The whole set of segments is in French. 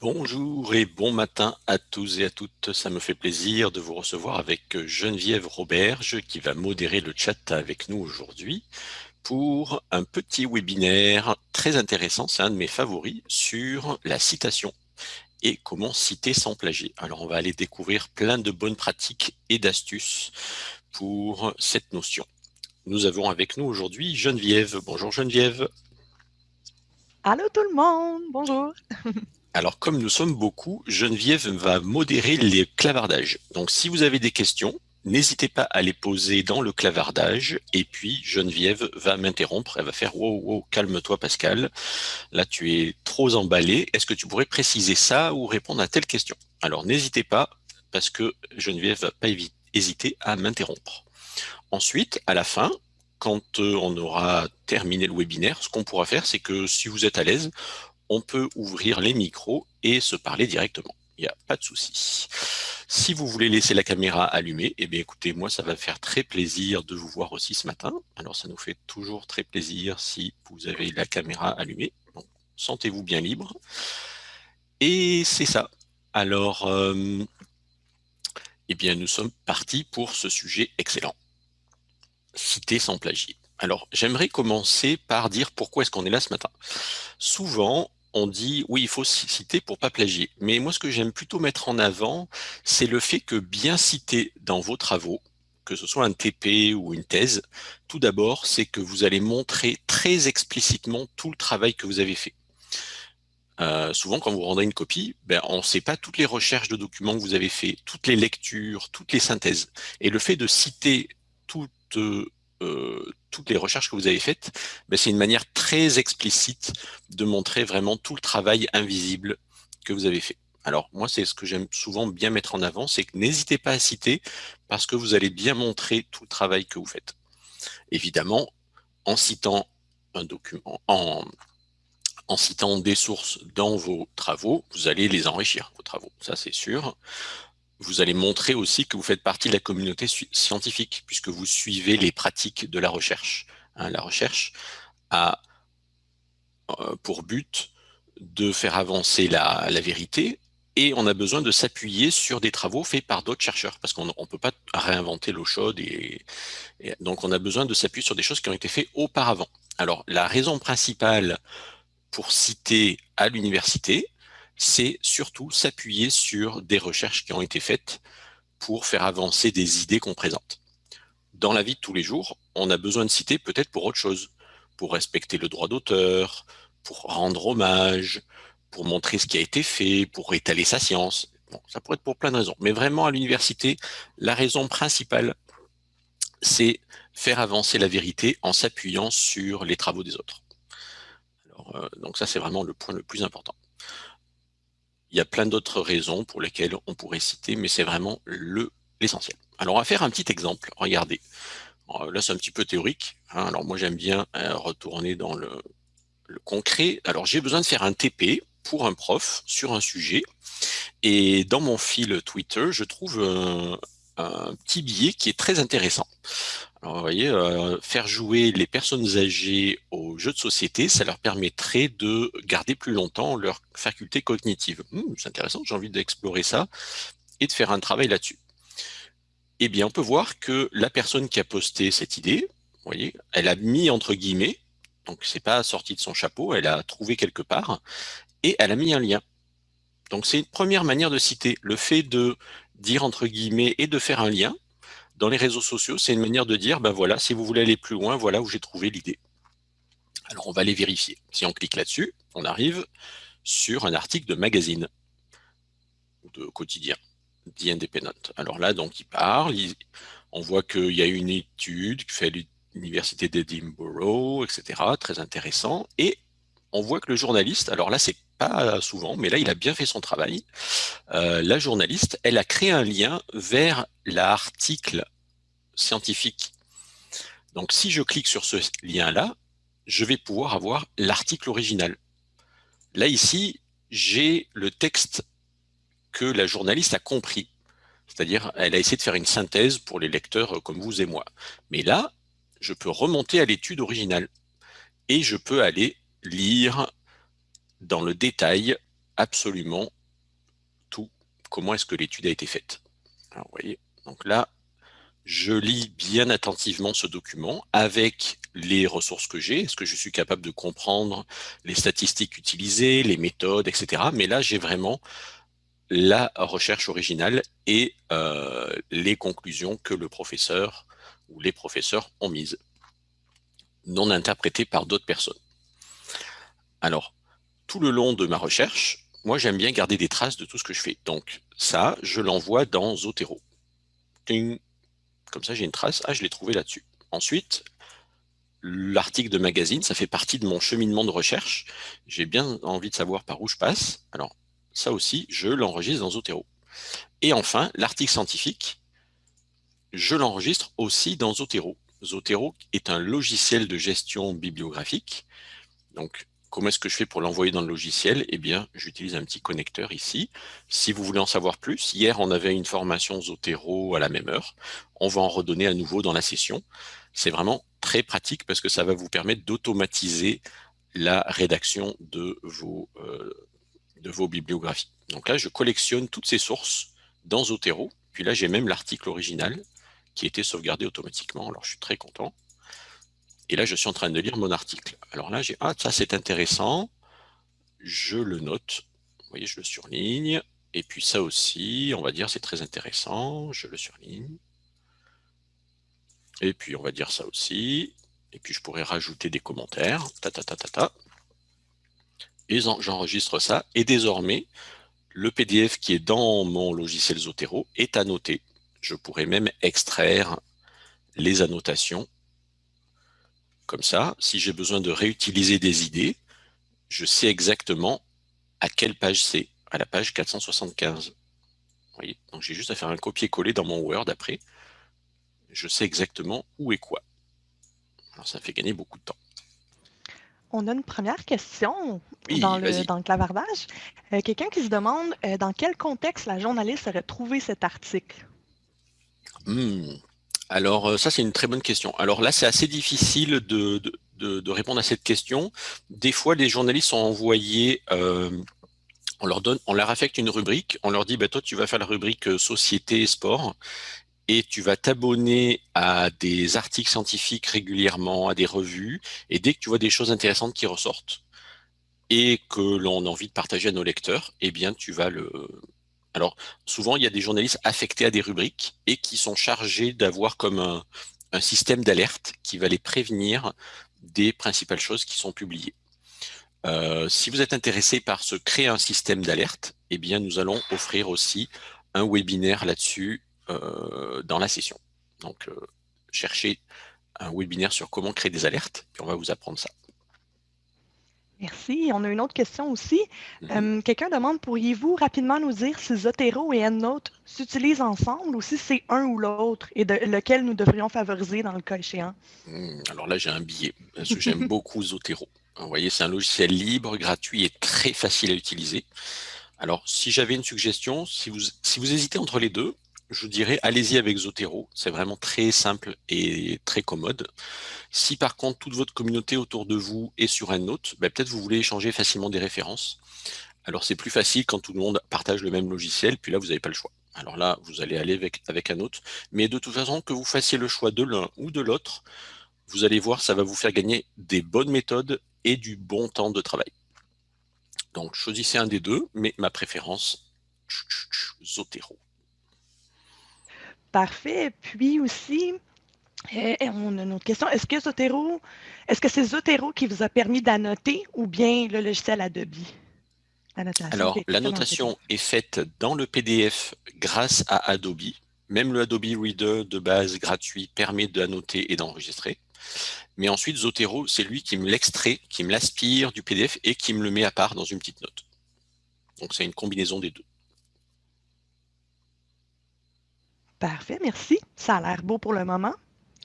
Bonjour et bon matin à tous et à toutes. Ça me fait plaisir de vous recevoir avec Geneviève Roberge qui va modérer le chat avec nous aujourd'hui pour un petit webinaire très intéressant, c'est un de mes favoris, sur la citation et comment citer sans plagier. Alors on va aller découvrir plein de bonnes pratiques et d'astuces pour cette notion. Nous avons avec nous aujourd'hui Geneviève. Bonjour Geneviève. Allô tout le monde, bonjour. Alors, comme nous sommes beaucoup, Geneviève va modérer les clavardages. Donc, si vous avez des questions, n'hésitez pas à les poser dans le clavardage. Et puis, Geneviève va m'interrompre. Elle va faire « Wow, wow, calme-toi Pascal. Là, tu es trop emballé. Est-ce que tu pourrais préciser ça ou répondre à telle question ?» Alors, n'hésitez pas, parce que Geneviève va pas hésiter à m'interrompre. Ensuite, à la fin, quand euh, on aura terminé le webinaire, ce qu'on pourra faire, c'est que si vous êtes à l'aise, on peut ouvrir les micros et se parler directement. Il n'y a pas de souci. Si vous voulez laisser la caméra allumée, eh bien écoutez, moi ça va faire très plaisir de vous voir aussi ce matin. Alors ça nous fait toujours très plaisir si vous avez la caméra allumée. Sentez-vous bien libre. Et c'est ça. Alors, euh, eh bien nous sommes partis pour ce sujet excellent. Citer sans plagier. Alors, j'aimerais commencer par dire pourquoi est-ce qu'on est là ce matin. Souvent, on dit oui, il faut citer pour pas plagier. Mais moi, ce que j'aime plutôt mettre en avant, c'est le fait que bien citer dans vos travaux, que ce soit un TP ou une thèse, tout d'abord, c'est que vous allez montrer très explicitement tout le travail que vous avez fait. Euh, souvent, quand vous rendez une copie, ben, on ne sait pas toutes les recherches de documents que vous avez fait, toutes les lectures, toutes les synthèses. Et le fait de citer toutes, euh, toutes les recherches que vous avez faites, c'est une manière très explicite de montrer vraiment tout le travail invisible que vous avez fait. Alors moi, c'est ce que j'aime souvent bien mettre en avant, c'est que n'hésitez pas à citer parce que vous allez bien montrer tout le travail que vous faites. Évidemment, en citant un document, en, en citant des sources dans vos travaux, vous allez les enrichir, vos travaux, ça c'est sûr vous allez montrer aussi que vous faites partie de la communauté scientifique, puisque vous suivez les pratiques de la recherche. Hein, la recherche a euh, pour but de faire avancer la, vérité, et on a besoin de s'appuyer sur des travaux faits par d'autres chercheurs, parce qu'on ne peut pas réinventer l'eau chaude, et, donc on a besoin de s'appuyer sur des choses qui ont été faites auparavant. Alors, la raison principale pour citer à l'université, c'est surtout s'appuyer sur des recherches qui ont été faites pour faire avancer des idées qu'on présente. Dans la vie de tous les jours, on a besoin de citer peut-être pour autre chose, pour respecter le droit d'auteur, pour rendre hommage, pour montrer ce qui a été fait, pour étaler sa science. Bon, ça pourrait être pour plein de raisons. Mais vraiment, à l'université, la raison principale, c'est faire avancer la vérité en s'appuyant sur les travaux des autres. Euh, donc ça, c'est vraiment le point le plus important. Il y a plein d'autres raisons pour lesquelles on pourrait citer, mais c'est vraiment l'essentiel. Alors, on va faire un petit exemple. Regardez. Là, c'est un petit peu théorique. Hein. Alors, moi, j'aime bien euh, retourner dans le, concret. Alors, j'ai besoin de faire un TP pour un prof sur un sujet. Et dans mon fil Twitter, je trouve un petit billet qui est très intéressant. Alors, vous voyez, euh, faire jouer les personnes âgées aux jeux de société, ça leur permettrait de garder plus longtemps leur faculté cognitive. Hmm, c'est intéressant, j'ai envie d'explorer ça et de faire un travail là-dessus. Eh bien, on peut voir que la personne qui a posté cette idée, vous voyez, elle a mis entre guillemets, donc c'est pas sorti de son chapeau, elle a trouvé quelque part, et elle a mis un lien. Donc c'est une première manière de citer. Le fait de dire entre guillemets et de faire un lien, dans les réseaux sociaux, c'est une manière de dire, ben voilà, si vous voulez aller plus loin, voilà où j'ai trouvé l'idée. Alors, on va les vérifier. Si on clique là-dessus, on arrive sur un article de magazine, de quotidien, The Independent. Alors là, donc, il parle, on voit qu'il y a une étude qui fait l'université d'Edinburgh, etc., très intéressant, et on voit que le journaliste, alors là, c'est pas souvent, mais là, il a bien fait son travail. Euh, la journaliste, elle a créé un lien vers l'article scientifique. Donc, si je clique sur ce lien-là, je vais pouvoir avoir l'article original. Là, ici, j'ai le texte que la journaliste a compris. C'est-à-dire, elle a essayé de faire une synthèse pour les lecteurs comme vous et moi. Mais là, je peux remonter à l'étude originale et je peux aller lire dans le détail absolument tout. Comment est-ce que l'étude a été faite Alors, vous voyez, donc là, je lis bien attentivement ce document avec les ressources que j'ai. Est-ce que je suis capable de comprendre les statistiques utilisées, les méthodes, etc. Mais là, j'ai vraiment la recherche originale et euh, les conclusions que le professeur ou les professeurs ont mises, non interprétées par d'autres personnes. Alors, tout le long de ma recherche, moi j'aime bien garder des traces de tout ce que je fais. Donc ça, je l'envoie dans Zotero. Comme ça, j'ai une trace. Ah, je l'ai trouvé là-dessus. Ensuite, l'article de magazine, ça fait partie de mon cheminement de recherche. J'ai bien envie de savoir par où je passe. Alors, ça aussi, je l'enregistre dans Zotero. Et enfin, l'article scientifique, je l'enregistre aussi dans Zotero. Zotero est un logiciel de gestion bibliographique. Donc, comment est-ce que je fais pour l'envoyer dans le logiciel? Eh bien, j'utilise un petit connecteur ici. Si vous voulez en savoir plus, hier, on avait une formation Zotero à la même heure. On va en redonner à nouveau dans la session. C'est vraiment très pratique parce que ça va vous permettre d'automatiser la rédaction de vos, euh, bibliographies. Donc là, je collectionne toutes ces sources dans Zotero. Puis là, j'ai même l'article original qui été sauvegardé automatiquement. Alors, je suis très content. Et là, je suis en train de lire mon article. Alors là, j'ai ah, ça c'est intéressant. Je le note. Vous voyez, je le surligne. Et puis ça aussi, on va dire, c'est très intéressant. Je le surligne. Et puis, on va dire ça aussi. Et puis, je pourrais rajouter des commentaires. Ta, ta, ta, ta, ta et j'enregistre ça. Et désormais, le PDF qui est dans mon logiciel Zotero est annoté. Je pourrais même extraire les annotations. Comme ça, si j'ai besoin de réutiliser des idées, je sais exactement à quelle page c'est, à la page 475. voyez Donc j'ai juste à faire un copier-coller dans mon Word après. Je sais exactement où et quoi. Alors ça fait gagner beaucoup de temps. On a une première question dans, le, clavardage. Euh, quelqu'un qui se demande euh, dans quel contexte la journaliste aurait trouvé cet article? Hmm. Alors, euh, ça, c'est une très bonne question. Alors là, c'est assez difficile de, répondre à cette question. Des fois, les journalistes sont envoyés, on, leur donne, on leur affecte une rubrique, on leur dit, bah, toi, tu vas faire la rubrique Société et Sport et tu vas t'abonner à des articles scientifiques régulièrement, à des revues, et dès que tu vois des choses intéressantes qui ressortent et que l'on a envie de partager à nos lecteurs, eh bien tu vas le... Alors souvent il y a des journalistes affectés à des rubriques et qui sont chargés d'avoir comme un, système d'alerte qui va les prévenir des principales choses qui sont publiées. Euh, si vous êtes intéressé par se créer un système d'alerte, eh bien nous allons offrir aussi un webinaire là-dessus euh, dans la session. Donc, euh, cherchez un webinaire sur comment créer des alertes, puis on va vous apprendre ça. Merci. On a une autre question aussi. Mm-hmm. Euh, quelqu'un demande, pourriez-vous rapidement nous dire si Zotero et EndNote s'utilisent ensemble ou si c'est un ou l'autre et de, lequel nous devrions favoriser dans le cas échéant? Hmm, alors là, j'ai un billet parce que j'aime beaucoup Zotero. Vous voyez, c'est un logiciel libre, gratuit et très facile à utiliser. Alors, si j'avais une suggestion, si vous, si vous hésitez entre les deux, je dirais allez-y avec Zotero, c'est vraiment très simple et très commode. Si par contre toute votre communauté autour de vous est sur un autre, ben, peut-être vous voulez échanger facilement des références. Alors c'est plus facile quand tout le monde partage le même logiciel, puis là vous n'avez pas le choix. Alors là, vous allez aller avec, avec un autre. Mais de toute façon, que vous fassiez le choix de l'un ou de l'autre, vous allez voir, ça va vous faire gagner des bonnes méthodes et du bon temps de travail. Donc choisissez un des deux, mais ma préférence, Zotero. Parfait. Puis aussi, eh, eh, on a une autre question. Est-ce que Zotero, est-ce que c'est Zotero qui vous a permis d'annoter ou bien le logiciel Adobe? Alors, l'annotation est faite dans le PDF grâce à Adobe. Même le Adobe Reader de base gratuit permet d'annoter et d'enregistrer. Mais ensuite, Zotero, c'est lui qui me l'extrait, qui me l'aspire du PDF et qui me le met à part dans une petite note. Donc, c'est une combinaison des deux. Parfait, merci. Ça a l'air beau pour le moment.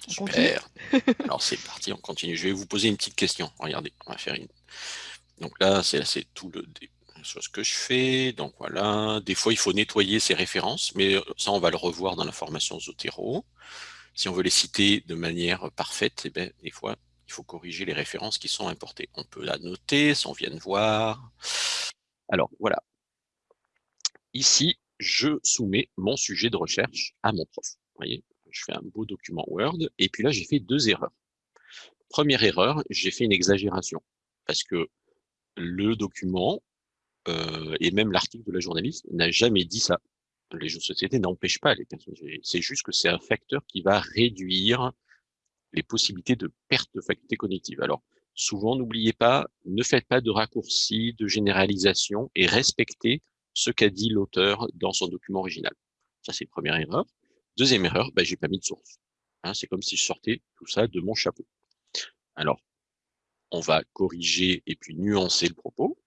Super. Alors c'est parti, on continue. Je vais vous poser une petite question. Regardez, on va faire une. Donc là, c'est tout le ce que je fais. Donc voilà, des fois il faut nettoyer ces références, mais ça on va le revoir dans la formation Zotero. Si on veut les citer de manière parfaite, eh bien, des fois il faut corriger les références qui sont importées. On peut la noter, si on vient de voir. Alors voilà, ici, je soumets mon sujet de recherche à mon prof. Vous voyez, je fais un beau document Word, et puis là, j'ai fait deux erreurs. Première erreur, j'ai fait une exagération, parce que le document, euh, et même l'article de la journaliste, n'a jamais dit ça. Les jeux de société n'empêchent pas les personnes. C'est juste que c'est un facteur qui va réduire les possibilités de perte de faculté cognitive. Alors, souvent, n'oubliez pas, ne faites pas de raccourcis, de généralisation et respectez ce qu'a dit l'auteur dans son document original. Ça, c'est première erreur. Deuxième erreur, ben, j'ai pas mis de source. Hein, c'est comme si je sortais tout ça de mon chapeau. Alors, on va corriger et puis nuancer le propos.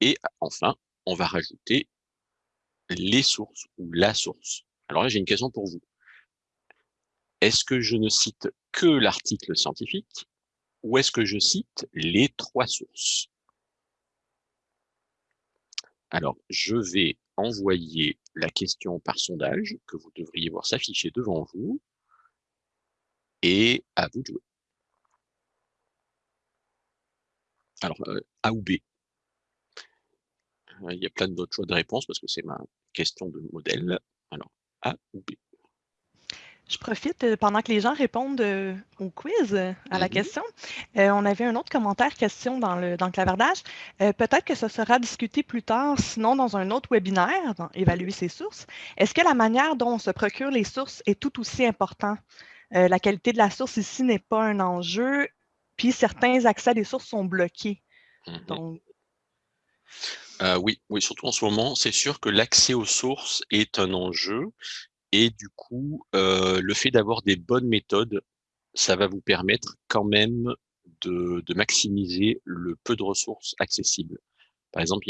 Et enfin, on va rajouter les sources ou la source. Alors là, j'ai une question pour vous. Est-ce que je ne cite que l'article scientifique ou est-ce que je cite les trois sources? Alors, je vais envoyer la question par sondage que vous devriez voir s'afficher devant vous et à vous de jouer. Alors, euh, A ou B? Euh, Il y a plein d'autres choix de réponse parce que c'est ma question de modèle. Alors, A ou B? Je profite euh, pendant que les gens répondent au quiz, à la mmh question. on avait un autre commentaire, question dans le, dans le clavardage. Peut-être que ce sera discuté plus tard, sinon dans un autre webinaire, dans évaluer ses sources. Est-ce que la manière dont on se procure les sources est tout aussi important? la qualité de la source ici n'est pas un enjeu puis certains accès à des sources sont bloqués. Mmh euh, oui, oui, surtout en ce moment, c'est sûr que l'accès aux sources est un enjeu et du coup, euh, le fait d'avoir des bonnes méthodes, ça va vous permettre quand même de, maximiser le peu de ressources accessibles. Par exemple,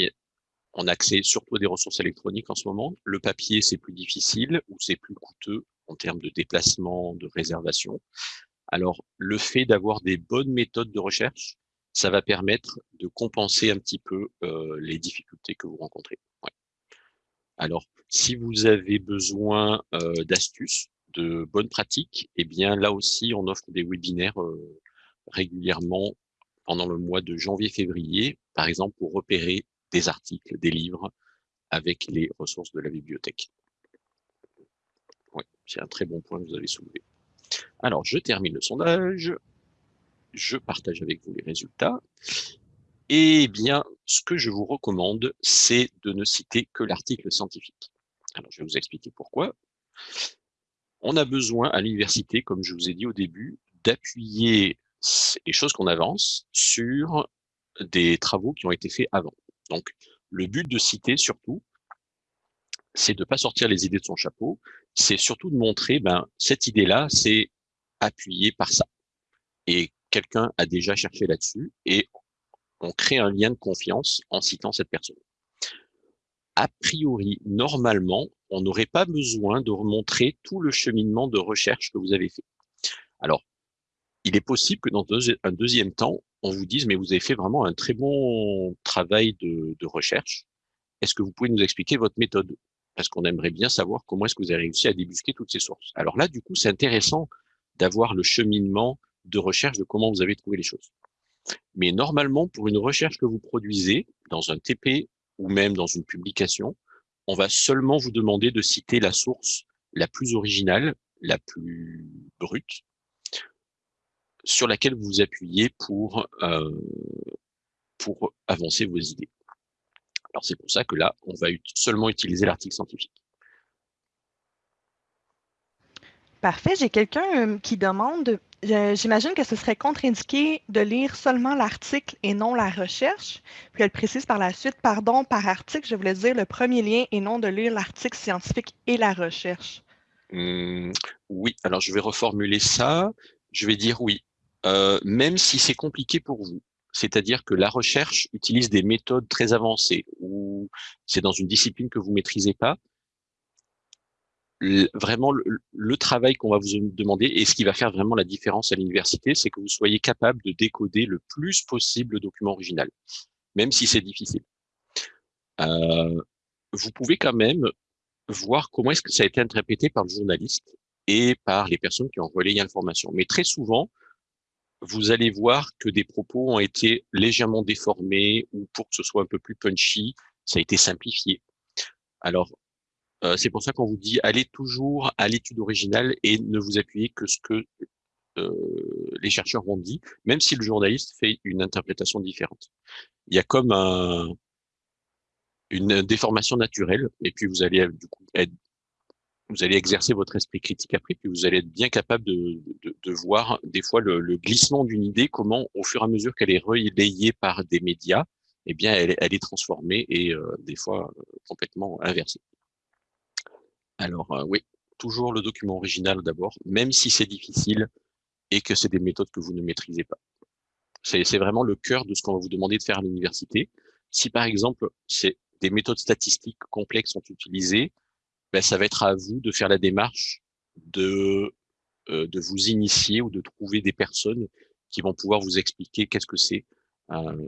on a accès surtout à des ressources électroniques en ce moment. Le papier, c'est plus difficile ou c'est plus coûteux en termes de déplacement, de réservation. Alors, le fait d'avoir des bonnes méthodes de recherche, ça va permettre de compenser un petit peu euh, les difficultés que vous rencontrez. Alors, si vous avez besoin d'astuces, de bonnes pratiques, eh bien là aussi, on offre des webinaires régulièrement pendant le mois de janvier-février, par exemple pour repérer des articles, des livres avec les ressources de la bibliothèque. Oui, c'est un très bon point que vous avez soulevé. Alors, je termine le sondage. Je partage avec vous les résultats. Eh bien, ce que je vous recommande, c'est de ne citer que l'article scientifique. Alors, je vais vous expliquer pourquoi. On a besoin à l'université, comme je vous ai dit au début, d'appuyer les choses qu'on avance sur des travaux qui ont été faits avant. Donc, le but de citer, surtout, c'est de ne pas sortir les idées de son chapeau, c'est surtout de montrer, ben, cette idée-là, c'est appuyé par ça. Et quelqu'un a déjà cherché là-dessus et on crée un lien de confiance en citant cette personne. A priori, normalement, on n'aurait pas besoin de remontrer tout le cheminement de recherche que vous avez fait. Alors, il est possible que dans un deuxième temps, on vous dise, mais vous avez fait vraiment un très bon travail de, de recherche. Est-ce que vous pouvez nous expliquer votre méthode? Parce qu'on aimerait bien savoir comment est-ce que vous avez réussi à débusquer toutes ces sources. Alors là, du coup, c'est intéressant d'avoir le cheminement de recherche de comment vous avez trouvé les choses. Mais normalement, pour une recherche que vous produisez dans un TP ou même dans une publication, on va seulement vous demander de citer la source la plus originale, la plus brute, sur laquelle vous vous appuyez pour, euh, pour avancer vos idées. Alors c'est pour ça que là, on va seulement utiliser l'article scientifique. Parfait. J'ai quelqu'un euh, qui demande, j'imagine que ce serait contre-indiqué de lire seulement l'article et non la recherche. Puis elle précise par la suite, pardon, par article, je voulais dire le premier lien et non de lire l'article scientifique et la recherche. Mmh, oui, alors je vais reformuler ça. Je vais dire oui, euh, même si c'est compliqué pour vous. C'est-à-dire que la recherche utilise des méthodes très avancées ou c'est dans une discipline que vous maîtrisez pas vraiment le, travail qu'on va vous demander et ce qui va faire vraiment la différence à l'université, c'est que vous soyez capable de décoder le plus possible le document original, même si c'est difficile. Euh, vous pouvez quand même voir comment est-ce que ça a été interprété par le journaliste et par les personnes qui ont relayé l'information. Mais très souvent, vous allez voir que des propos ont été légèrement déformés ou pour que ce soit un peu plus punchy, ça a été simplifié. Alors, c'est pour ça qu'on vous dit allez toujours à l'étude originale et ne vous appuyez que ce que euh, les chercheurs ont dit, même si le journaliste fait une interprétation différente. Il y a comme un, une déformation naturelle, et puis vous allez du coup être, vous allez exercer votre esprit critique après, puis vous allez être bien capable de, voir des fois le, glissement d'une idée, comment au fur et à mesure qu'elle est relayée par des médias, eh bien elle, est transformée et euh, des fois euh, complètement inversée. Alors euh, oui, toujours le document original d'abord, même si c'est difficile et que c'est des méthodes que vous ne maîtrisez pas. C'est vraiment le cœur de ce qu'on va vous demander de faire à l'université. Si par exemple, c'est des méthodes statistiques complexes sont utilisées, ben, ça va être à vous de faire la démarche de, euh, de vous initier ou de trouver des personnes qui vont pouvoir vous expliquer qu'est-ce que c'est. Euh,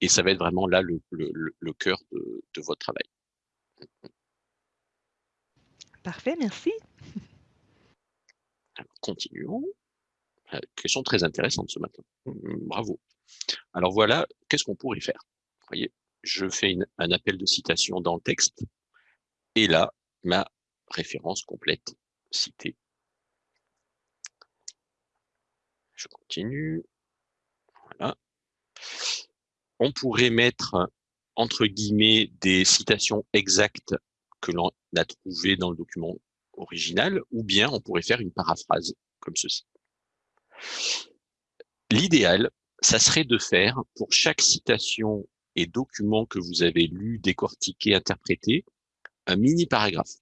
et ça va être vraiment là le, le, le cœur de, de votre travail. Parfait, merci. Continuons. Euh, question très intéressante ce matin. Bravo. Alors voilà, qu'est-ce qu'on pourrait faire? Vous voyez, je fais un appel de citation dans le texte, et là, ma référence complète citée. Je continue. Voilà. On pourrait mettre entre guillemets des citations exactes que l'on a trouvées dans le document original, ou bien on pourrait faire une paraphrase comme ceci. L'idéal, ça serait de faire pour chaque citation et document que vous avez lu, décortiqué, interprété, un mini paragraphe.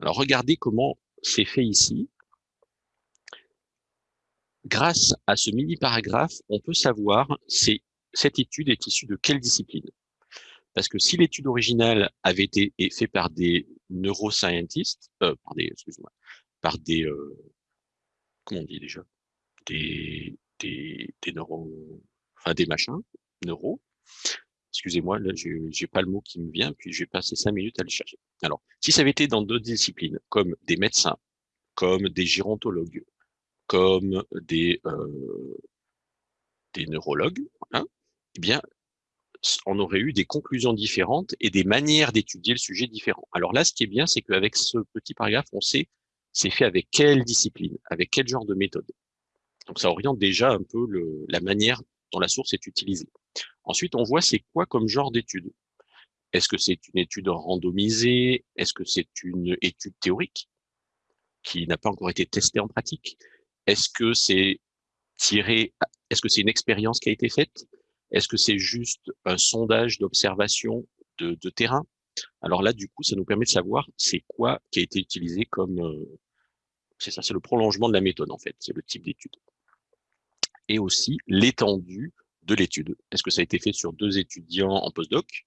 Alors regardez comment c'est fait ici. Grâce à ce mini paragraphe, on peut savoir si cette étude est issue de quelle discipline. Parce que si l'étude originale avait été faite par des neuroscientistes, euh, par des, excusez-moi, par des, euh, comment on dit déjà, des, des, des enfin des machins, neuros, Excusez-moi, là, j'ai pas le mot qui me vient, puis je vais passer cinq minutes à le chercher. Alors, si ça avait été dans d'autres disciplines, comme des médecins, comme des gérontologues, comme des, euh, des neurologues, hein, eh bien, on aurait eu des conclusions différentes et des manières d'étudier le sujet différents. Alors là, ce qui est bien, c'est qu'avec ce petit paragraphe, on sait c'est fait avec quelle discipline, avec quel genre de méthode. Donc ça oriente déjà un peu la manière dont la source est utilisée. Ensuite, on voit c'est quoi comme genre d'étude. Est-ce que c'est une étude randomisée? Est-ce que c'est une étude théorique qui n'a pas encore été testée en pratique? Est-ce que c'est tiré Est-ce que c'est une expérience qui a été faite? Est-ce que c'est juste un sondage d'observation de, terrain? Alors là, du coup, ça nous permet de savoir c'est quoi qui a été utilisé comme euh, c'est ça, c'est le prolongement de la méthode en fait, c'est le type d'étude. Et aussi l'étendue de l'étude. Est-ce que ça a été fait sur deux étudiants en postdoc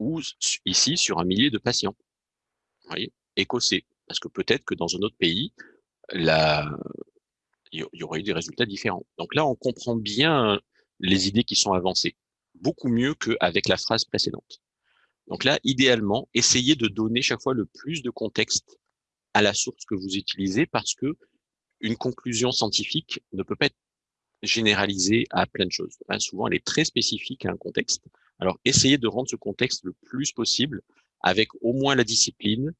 ou ici sur un millier de patients? Voyez? Écossais. Parce que peut-être que dans un autre pays, il y aurait eu des résultats différents. Donc là, on comprend bien les idées qui sont avancées, beaucoup mieux qu'avec la phrase précédente. Donc là, idéalement, essayez de donner chaque fois le plus de contexte à la source que vous utilisez parce que une conclusion scientifique ne peut pas être généralisée à plein de choses. Hein, souvent, elle est très spécifique à un contexte. Alors, essayez de rendre ce contexte le plus possible avec au moins la discipline,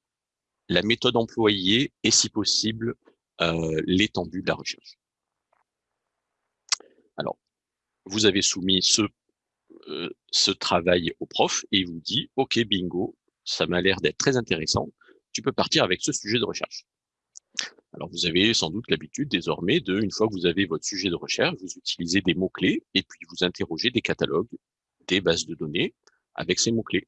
la méthode employée et, si possible, euh, l'étendue de la recherche. Alors, vous avez soumis ce, euh, ce travail au prof et il vous dit, OK, bingo, ça m'a l'air d'être très intéressant, tu peux partir avec ce sujet de recherche. Alors, vous avez sans doute l'habitude désormais de, une fois que vous avez votre sujet de recherche, vous utilisez des mots-clés et puis vous interrogez des catalogues, des bases de données avec ces mots-clés.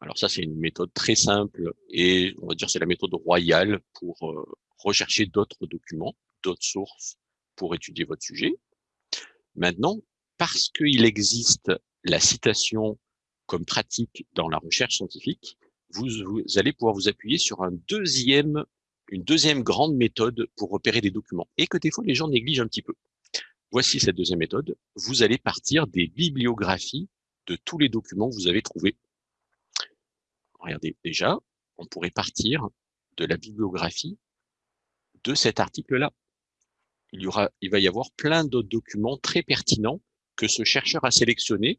Alors ça, c'est une méthode très simple et on va dire c'est la méthode royale pour euh, rechercher d'autres documents, d'autres sources pour étudier votre sujet. Maintenant, parce qu'il existe la citation comme pratique dans la recherche scientifique, vous, allez pouvoir vous appuyer sur une deuxième grande méthode pour repérer des documents et que des fois les gens négligent un petit peu. Voici cette deuxième méthode. Vous allez partir des bibliographies de tous les documents que vous avez trouvés. Regardez, déjà, on pourrait partir de la bibliographie de cet article-là. Il, y aura, il va y avoir plein d'autres documents très pertinents que ce chercheur a sélectionnés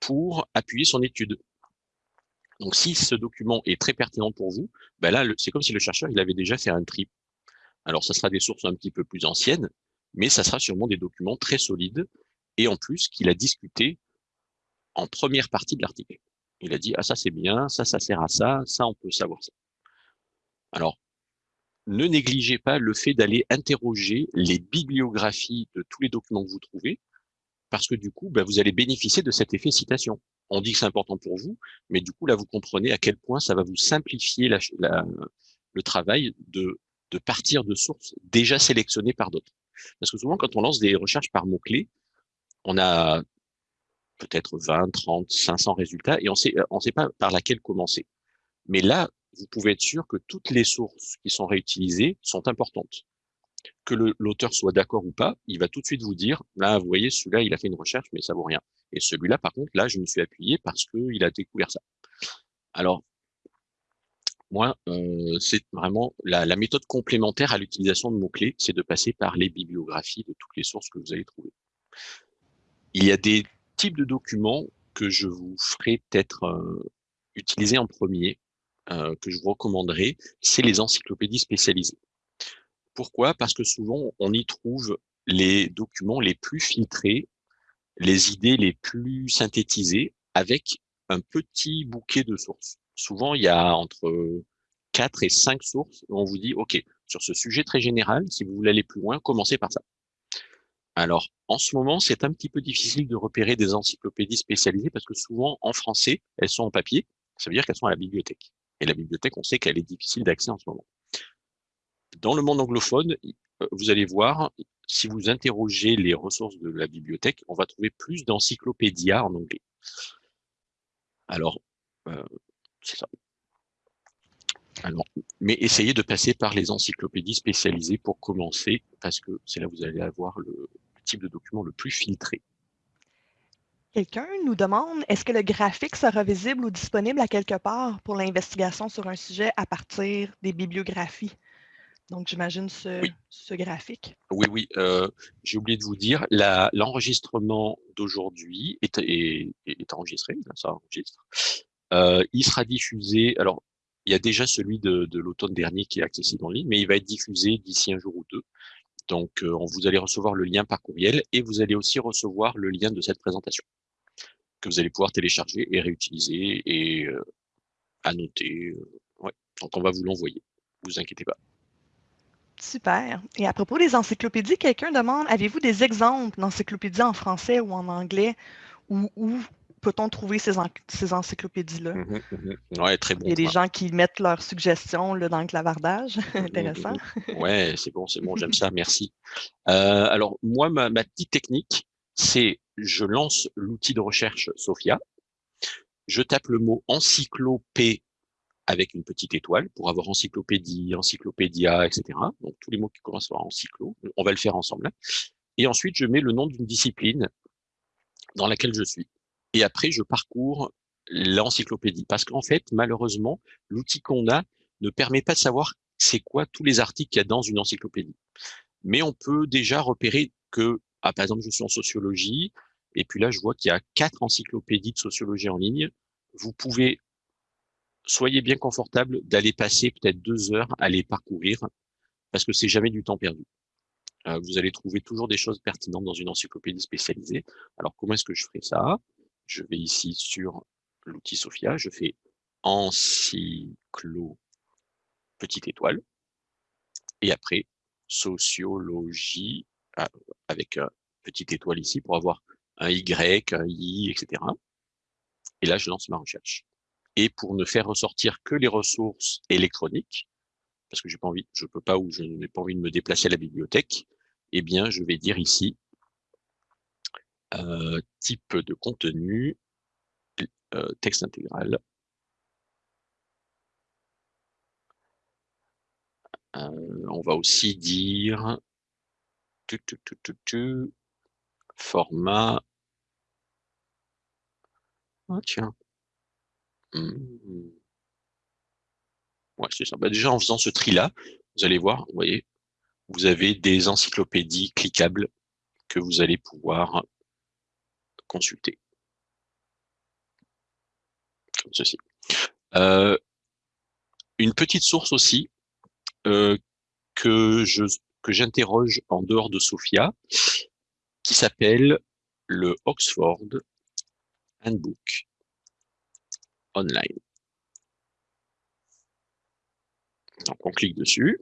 pour appuyer son étude. Donc, si ce document est très pertinent pour vous, ben là, c'est comme si le chercheur il avait déjà fait un tri. Alors, ça sera des sources un petit peu plus anciennes, mais ça sera sûrement des documents très solides et en plus qu'il a discuté en première partie de l'article. Il a dit, ah ça c'est bien, ça ça sert à ça, ça on peut savoir ça. Alors, ne négligez pas le fait d'aller interroger les bibliographies de tous les documents que vous trouvez, parce que du coup, ben, vous allez bénéficier de cet effet citation. On dit que c'est important pour vous, mais du coup, là, vous comprenez à quel point ça va vous simplifier le travail de, de partir de sources déjà sélectionnées par d'autres. Parce que souvent, quand on lance des recherches par mots-clés, on a peut-être 20, 30, 500 résultats et on sait, on sait pas par laquelle commencer. Mais là, vous pouvez être sûr que toutes les sources qui sont réutilisées sont importantes. Que l'auteur soit d'accord ou pas, il va tout de suite vous dire, là, vous voyez, celui-là, il a fait une recherche, mais ça vaut rien. Et celui-là, par contre, là, je me suis appuyé parce qu'il a découvert ça. Alors, moi, euh, c'est vraiment la, méthode complémentaire à l'utilisation de mots-clés, c'est de passer par les bibliographies de toutes les sources que vous allez trouver. Il y a des types de documents que je vous ferai peut-être euh, utiliser en premier, euh, que je vous recommanderai, c'est les encyclopédies spécialisées. Pourquoi? Parce que souvent, on y trouve les documents les plus filtrés, les idées les plus synthétisées, avec un petit bouquet de sources. Souvent, il y a entre 4 et 5 sources où on vous dit, OK, sur ce sujet très général, si vous voulez aller plus loin, commencez par ça. Alors, en ce moment, c'est un petit peu difficile de repérer des encyclopédies spécialisées parce que souvent, en français, elles sont en papier. Ça veut dire qu'elles sont à la bibliothèque. Et la bibliothèque, on sait qu'elle est difficile d'accès en ce moment. Dans le monde anglophone, euh, vous allez voir, si vous interrogez les ressources de la bibliothèque, on va trouver plus d'encyclopédias en anglais. Alors, euh, c'est ça. Mais essayez de passer par les encyclopédies spécialisées pour commencer, parce que c'est là que vous allez avoir le type de document le plus filtré. Quelqu'un nous demande, est-ce que le graphique sera visible ou disponible à quelque part pour l'investigation sur un sujet à partir des bibliographies? Donc, j'imagine ce, graphique. Oui, oui. Euh, j'ai oublié de vous dire, l'enregistrement d'aujourd'hui est, est, enregistré, ça enregistre. Euh, il sera diffusé, alors il y a déjà celui de, l'automne dernier qui est accessible en ligne, mais il va être diffusé d'ici un jour ou deux. Donc, euh, vous allez recevoir le lien par courriel et vous allez aussi recevoir le lien de cette présentation que vous allez pouvoir télécharger et réutiliser et euh, annoter. Euh, Donc, on va vous l'envoyer. Vous inquiétez pas. Super. Et à propos des encyclopédies, quelqu'un demande, avez-vous des exemples d'encyclopédies en français ou en anglais ou peut-on trouver ces, encyclopédies-là? Mmh mmh très bon. Il y a des gens qui mettent leurs suggestions là, dans le clavardage. Mmh Intéressant. ouais, c'est bon, c'est bon, j'aime ça, merci. Euh, alors, moi, ma, petite technique, c'est je lance l'outil de recherche Sophia, je tape le mot encyclopée avec une petite étoile pour avoir encyclopédie, encyclopédia, etc. Donc, tous les mots qui commencent par encyclo, on va le faire ensemble. Et ensuite, je mets le nom d'une discipline dans laquelle je suis et après, je parcours l'encyclopédie. Parce qu'en fait, malheureusement, l'outil qu'on a ne permet pas de savoir c'est quoi tous les articles qu'il y a dans une encyclopédie. Mais on peut déjà repérer que, ah, par exemple, je suis en sociologie, et puis là, je vois qu'il y a quatre encyclopédies de sociologie en ligne. Vous pouvez, soyez bien confortable d'aller passer peut-être deux heures à les parcourir, parce que c'est jamais du temps perdu. Euh, vous allez trouver toujours des choses pertinentes dans une encyclopédie spécialisée. Alors, comment est-ce que je ferai ça? Je vais ici sur l'outil Sophia, je fais encyclo petite étoile, et après sociologie ah, avec petite étoile ici pour avoir un Y, un I, etc. Et là, je lance ma recherche. Et pour ne faire ressortir que les ressources électroniques, parce que j'ai pas envie, je peux pas ou je n'ai pas envie de me déplacer à la bibliothèque, eh bien, je vais dire ici euh, type de contenu, euh, texte intégral. Euh, on va aussi dire format. Ah tiens. Mmh. Ouais, c'est ça. Bah, déjà en faisant ce tri-là, vous allez voir, vous voyez, vous avez des encyclopédies cliquables que vous allez pouvoir consulter. Comme ceci. Euh, une petite source aussi euh, que j'interroge en dehors de Sophia, qui s'appelle le Oxford Handbook Online. Donc on clique dessus.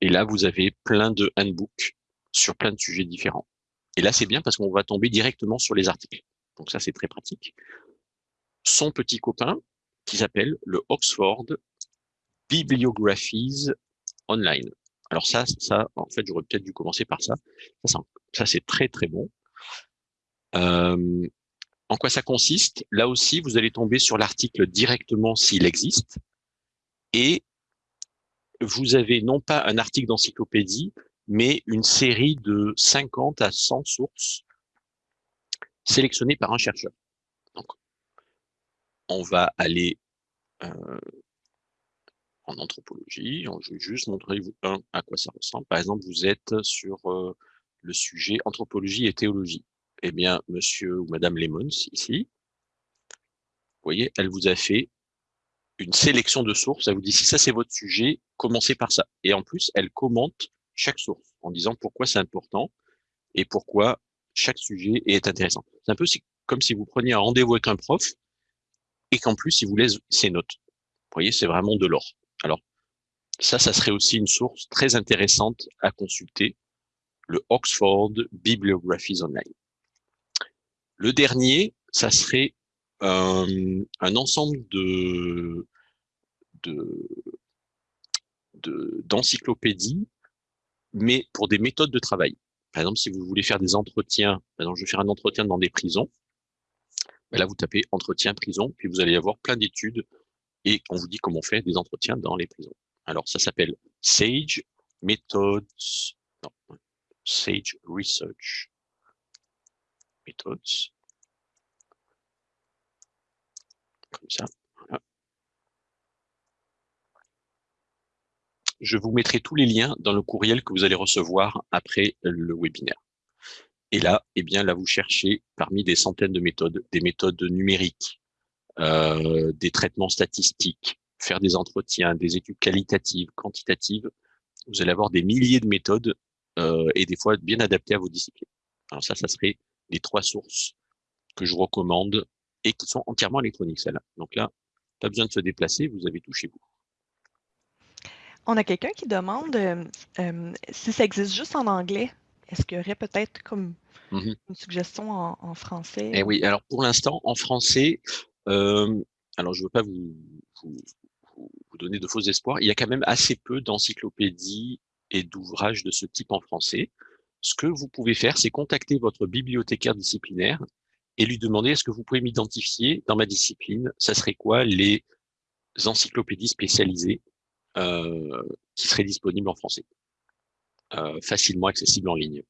Et là, vous avez plein de handbooks sur plein de sujets différents. Et là, c'est bien parce qu'on va tomber directement sur les articles. Donc ça, c'est très pratique. Son petit copain, qui s'appelle le Oxford Bibliographies Online. Alors ça, ça, en fait, j'aurais peut-être dû commencer par ça. Ça, c'est très, très bon. Euh, en quoi ça consiste? Là aussi, vous allez tomber sur l'article directement s'il existe. Et vous avez non pas un article d'encyclopédie, mais une série de 50 à 100 sources sélectionnées par un chercheur. Donc, on va aller euh, en anthropologie. Je vais juste montrer un à quoi ça ressemble. Par exemple, vous êtes sur euh, le sujet anthropologie et théologie. Eh bien, monsieur ou madame Lemons, ici, vous voyez, elle vous a fait une sélection de sources. Elle vous dit, si ça c'est votre sujet, commencez par ça. Et en plus, elle commente chaque source en disant pourquoi c'est important et pourquoi chaque sujet est intéressant. C'est un peu comme si vous preniez un rendez-vous avec un prof et qu'en plus, il vous laisse ses notes. Vous voyez, c'est vraiment de l'or. Alors, ça, ça serait aussi une source très intéressante à consulter, le Oxford Bibliographies Online. Le dernier, ça serait euh, un ensemble de d'encyclopédies, mais pour des méthodes de travail. Par exemple, si vous voulez faire des entretiens, par je vais faire un entretien dans des prisons, ben là, vous tapez entretien prison, puis vous allez avoir plein d'études et on vous dit comment faire des entretiens dans les prisons. Alors, ça s'appelle Sage Methods, non, Sage Research Methods. Je vous mettrai tous les liens dans le courriel que vous allez recevoir après le webinaire. Et là, eh bien, là, vous cherchez parmi des centaines de méthodes, des méthodes numériques, euh, des traitements statistiques, faire des entretiens, des études qualitatives, quantitatives. Vous allez avoir des milliers de méthodes euh, et des fois bien adaptées à vos disciplines. Alors ça, ça serait les trois sources que je recommande et qui sont entièrement électroniques, celles-là. Donc là, pas besoin de se déplacer, vous avez tout chez vous. On a quelqu'un qui demande euh, euh, si ça existe juste en anglais. Est-ce qu'il y aurait peut-être comme mmh une suggestion en, français? Eh oui, alors pour l'instant, en français, euh, alors je ne veux pas vous, vous, vous, donner de faux espoirs, il y a quand même assez peu d'encyclopédies et d'ouvrages de ce type en français. Ce que vous pouvez faire, c'est contacter votre bibliothécaire disciplinaire et lui demander est-ce que vous pouvez m'identifier dans ma discipline, ça serait quoi les encyclopédies spécialisées euh, qui seraient disponibles en français, euh, facilement accessibles en ligne.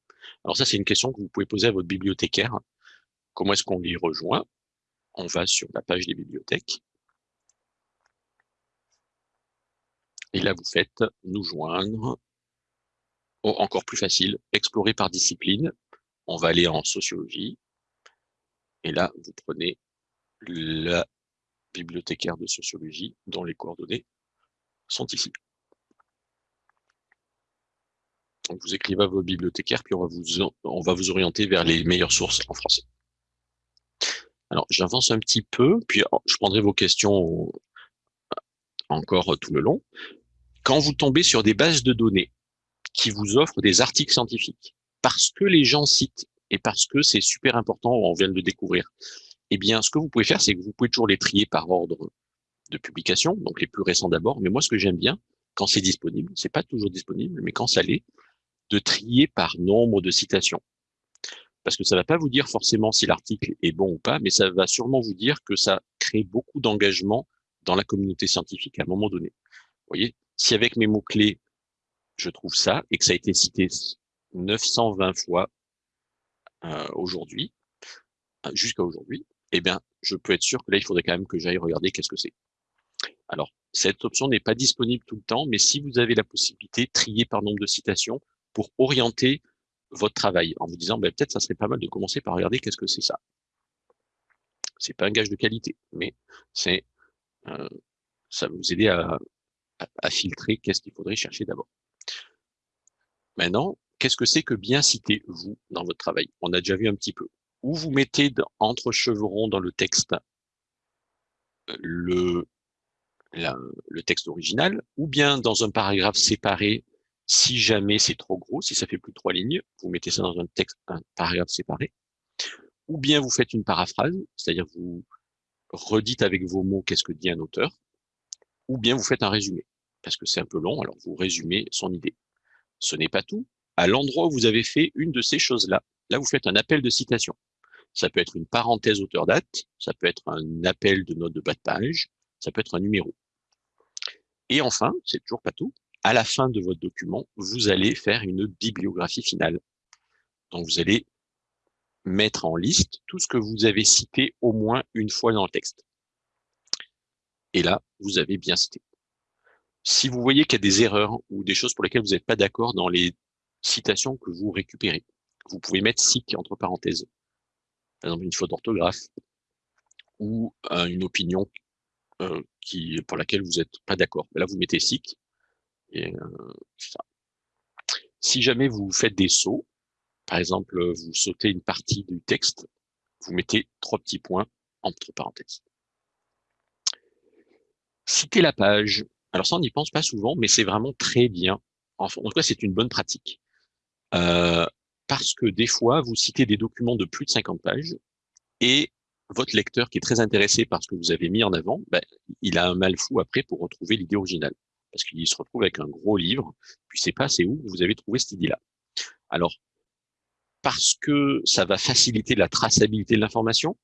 Alors ça, c'est une question que vous pouvez poser à votre bibliothécaire. Comment est-ce qu'on les rejoint? On va sur la page des bibliothèques. Et là, vous faites « Nous joindre ». Oh, encore plus facile, explorer par discipline. On va aller en sociologie. Et là, vous prenez la bibliothécaire de sociologie dont les coordonnées sont ici. Donc vous écrivez à vos bibliothécaires, puis on va vous, orienter vers les meilleures sources en français. Alors, j'avance un petit peu, puis oh, je prendrai vos questions encore tout le long. Quand vous tombez sur des bases de données qui vous offrent des articles scientifiques, parce que les gens citent et parce que c'est super important, on vient de le découvrir, eh bien, ce que vous pouvez faire, c'est que vous pouvez toujours les trier par ordre de publication, donc les plus récents d'abord. Mais moi, ce que j'aime bien, quand c'est disponible, c'est pas toujours disponible, mais quand ça l'est, de trier par nombre de citations. Parce que ça va pas vous dire forcément si l'article est bon ou pas, mais ça va sûrement vous dire que ça crée beaucoup d'engagement dans la communauté scientifique à un moment donné. Vous voyez, si avec mes mots-clés, je trouve ça, et que ça a été cité 920 fois euh, aujourd'hui, euh, jusqu'à aujourd'hui, eh bien, je peux être sûr que là, il faudrait quand même que j'aille regarder qu'est-ce que c'est. Alors, cette option n'est pas disponible tout le temps, mais si vous avez la possibilité, trier par nombre de citations pour orienter votre travail en vous disant ben, peut-être ça serait pas mal de commencer par regarder qu'est-ce que c'est ça. C'est pas un gage de qualité, mais euh, ça va vous aider à, à filtrer qu'est-ce qu'il faudrait chercher d'abord. Maintenant, qu'est-ce que c'est que bien citer vous dans votre travail? On a déjà vu un petit peu. Où vous mettez entre chevrons dans le texte le, le texte original, ou bien dans un paragraphe séparé, si jamais c'est trop gros, si ça fait plus de trois lignes, vous mettez ça dans un texte, un paragraphe séparé, ou bien vous faites une paraphrase, c'est-à-dire vous redites avec vos mots qu'est-ce que dit un auteur, ou bien vous faites un résumé, parce que c'est un peu long, alors vous résumez son idée. Ce n'est pas tout. À l'endroit où vous avez fait une de ces choses-là, là, vous faites un appel de citation. Ça peut être une parenthèse auteur-date, ça peut être un appel de note de bas de page, ça peut être un numéro. Et enfin, c'est toujours pas tout, à la fin de votre document, vous allez faire une bibliographie finale. Donc, vous allez mettre en liste tout ce que vous avez cité au moins une fois dans le texte. Et là, vous avez bien cité. Si vous voyez qu'il y a des erreurs ou des choses pour lesquelles vous n'êtes pas d'accord dans les citations que vous récupérez, vous pouvez mettre SIC entre parenthèses par exemple une faute d'orthographe, ou euh, une opinion euh, qui, pour laquelle vous n'êtes pas d'accord. Là, vous mettez SIC, et euh, ça. Si jamais vous faites des sauts, par exemple, vous sautez une partie du texte, vous mettez trois petits points entre parenthèses. Citer la page. Alors ça, on n'y pense pas souvent, mais c'est vraiment très bien. En, tout cas, c'est une bonne pratique. Parce que des fois, vous citez des documents de plus de 50 pages et votre lecteur qui est très intéressé par ce que vous avez mis en avant, ben, il a un mal fou après pour retrouver l'idée originale. Parce qu'il se retrouve avec un gros livre, puis c'est pas c'est où vous avez trouvé cette idée-là. Alors, parce que ça va faciliter la traçabilité de l'information,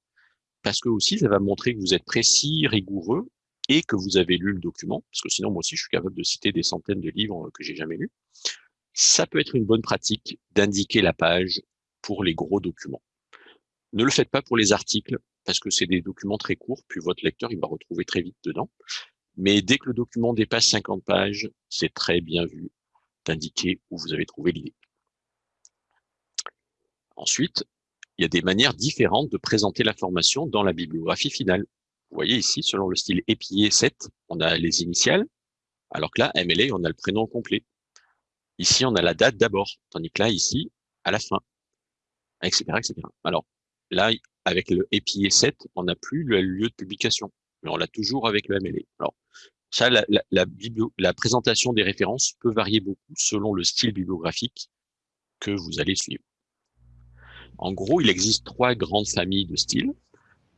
parce que aussi ça va montrer que vous êtes précis, rigoureux, et que vous avez lu le document, parce que sinon moi aussi je suis capable de citer des centaines de livres que j'ai jamais lus ça peut être une bonne pratique d'indiquer la page pour les gros documents. Ne le faites pas pour les articles, parce que c'est des documents très courts, puis votre lecteur, il va retrouver très vite dedans. Mais dès que le document dépasse 50 pages, c'est très bien vu d'indiquer où vous avez trouvé l'idée. Ensuite, il y a des manières différentes de présenter l'information dans la bibliographie finale. Vous voyez ici, selon le style épillé 7, on a les initiales, alors que là, MLA, on a le prénom complet. Ici, on a la date d'abord, tandis que là, ici, à la fin, etc., etc. Alors, là, avec le EPI 7, on n'a plus le lieu de publication, mais on l'a toujours avec le MLA. Alors, ça, la, la, la, présentation des références peut varier beaucoup selon le style bibliographique que vous allez suivre. En gros, il existe trois grandes familles de styles.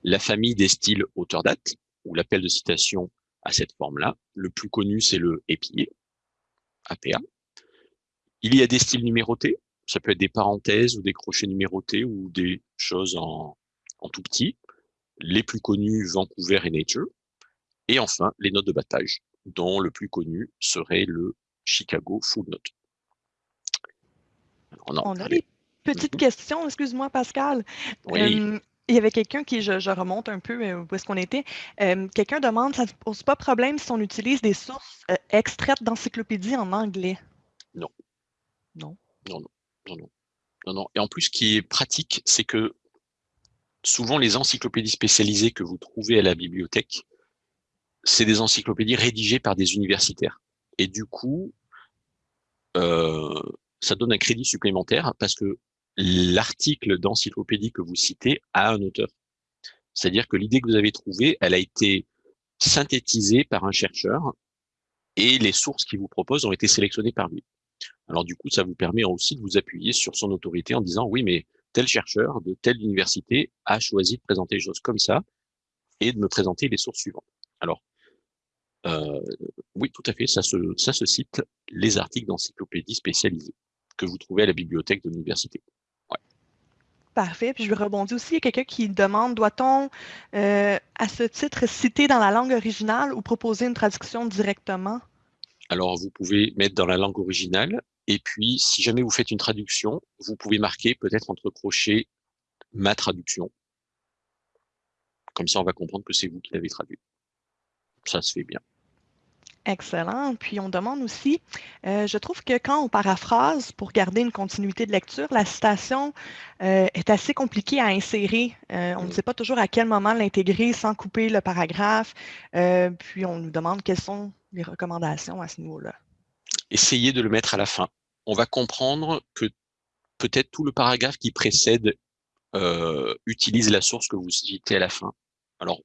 La famille des styles auteur-date, ou l'appel de citation à cette forme-là. Le plus connu, c'est le EPI, APA. Il y a des styles numérotés, ça peut être des parenthèses ou des crochets numérotés ou des choses en, tout petit. Les plus connus, Vancouver et Nature. Et enfin, les notes de bas dont le plus connu serait le Chicago Full Note. On, a des petites mhm. questions, excuse-moi Pascal. Euh, il y avait quelqu'un qui, je, remonte un peu euh, où est-ce qu'on était, euh, quelqu'un demande, ça ne pose pas problème si on utilise des sources extraites d'encyclopédie en anglais? Non. Non. Non, non, non, non. Et en plus, ce qui est pratique, c'est que souvent les encyclopédies spécialisées que vous trouvez à la bibliothèque, c'est des encyclopédies rédigées par des universitaires. Et du coup, euh, ça donne un crédit supplémentaire parce que l'article d'encyclopédie que vous citez a un auteur. C'est-à-dire que l'idée que vous avez trouvée, elle a été synthétisée par un chercheur et les sources qu'il vous propose ont été sélectionnées par lui. Alors du coup, ça vous permet aussi de vous appuyer sur son autorité en disant oui, mais tel chercheur de telle université a choisi de présenter les choses comme ça et de me présenter les sources suivantes. Alors, euh, oui, tout à fait, ça se, cite les articles d'encyclopédie spécialisés que vous trouvez à la bibliothèque de l'université. Parfait. Puis je rebondis aussi. Il y a quelqu'un qui demande doit-on, euh, à ce titre, citer dans la langue originale ou proposer une traduction directement? Alors, vous pouvez mettre dans la langue originale. Et puis, si jamais vous faites une traduction, vous pouvez marquer peut-être entre crochets ma traduction. Comme ça, on va comprendre que c'est vous qui l'avez traduit. Ça se fait bien. Excellent. Puis on demande aussi, euh, je trouve que quand on paraphrase pour garder une continuité de lecture, la citation euh, est assez compliquée à insérer. Euh, on ne sait pas toujours à quel moment l'intégrer sans couper le paragraphe. puis on nous demande quelles sont les recommandations à ce niveau-là? Essayez de le mettre à la fin. On va comprendre que peut-être tout le paragraphe qui précède utilise la source que vous citez à la fin. Alors,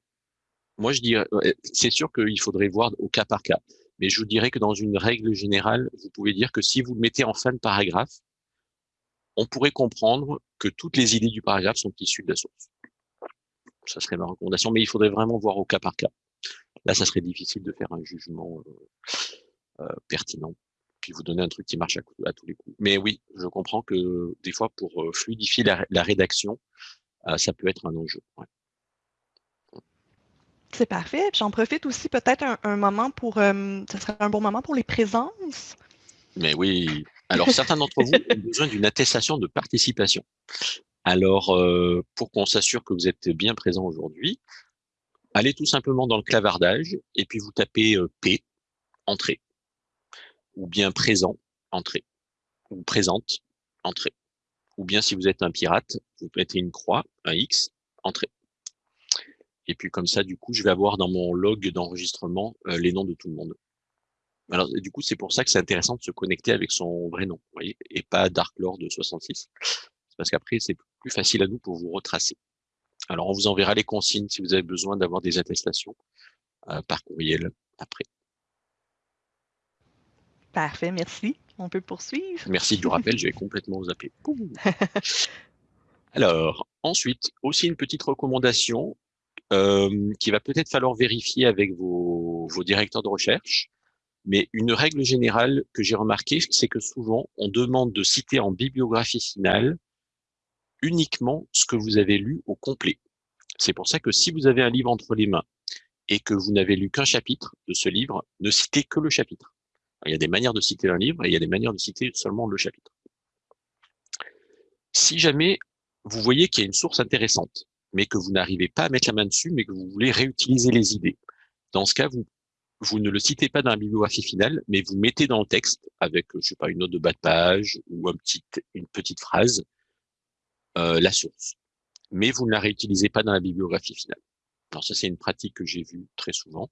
moi, je dirais, c'est sûr qu'il faudrait voir au cas par cas. Mais je vous dirais que dans une règle générale, vous pouvez dire que si vous le mettez en fin de paragraphe, on pourrait comprendre que toutes les idées du paragraphe sont issues de la source. Ça serait ma recommandation, mais il faudrait vraiment voir au cas par cas. Là, ça serait difficile de faire un jugement euh, euh, pertinent, puis vous donner un truc qui marche à, tous les coups. Mais oui, je comprends que des fois, pour euh, fluidifier la, rédaction, ça peut être un enjeu. C'est parfait. J'en profite aussi peut-être un, moment pour, euh, ce serait un bon moment pour les présences. Mais oui. Alors, certains d'entre vous ont besoin d'une attestation de participation. Alors, euh, pour qu'on s'assure que vous êtes bien présent aujourd'hui, allez tout simplement dans le clavardage et puis vous tapez euh, P, entrée, ou bien présent, entrée, ou présente, entrée. Ou bien si vous êtes un pirate, vous mettez une croix, un X, entrée. Et puis comme ça, du coup, je vais avoir dans mon log d'enregistrement euh, les noms de tout le monde. Alors du coup, c'est pour ça que c'est intéressant de se connecter avec son vrai nom, voyez, et pas Dark Lord 66. C'est parce qu'après, c'est plus facile à nous pour vous retracer. Alors on vous enverra les consignes si vous avez besoin d'avoir des attestations euh, par courriel après. Parfait, merci. On peut poursuivre. Merci du rappel, j'ai complètement zappé. Alors, ensuite, aussi une petite recommandation, euh, qui va peut-être falloir vérifier avec vos, vos directeurs de recherche. Mais une règle générale que j'ai remarqué, c'est que souvent, on demande de citer en bibliographie finale uniquement ce que vous avez lu au complet. C'est pour ça que si vous avez un livre entre les mains et que vous n'avez lu qu'un chapitre de ce livre, ne citez que le chapitre. Il y a des manières de citer un livre et il y a des manières de citer seulement le chapitre. Si jamais vous voyez qu'il y a une source intéressante, mais que vous n'arrivez pas à mettre la main dessus, mais que vous voulez réutiliser les idées. Dans ce cas, vous, ne le citez pas dans la bibliographie finale, mais vous mettez dans le texte avec, je sais pas, une note de bas de page ou une petite phrase, euh, la source. Mais vous ne la réutilisez pas dans la bibliographie finale. Alors ça, c'est une pratique que j'ai vue très souvent.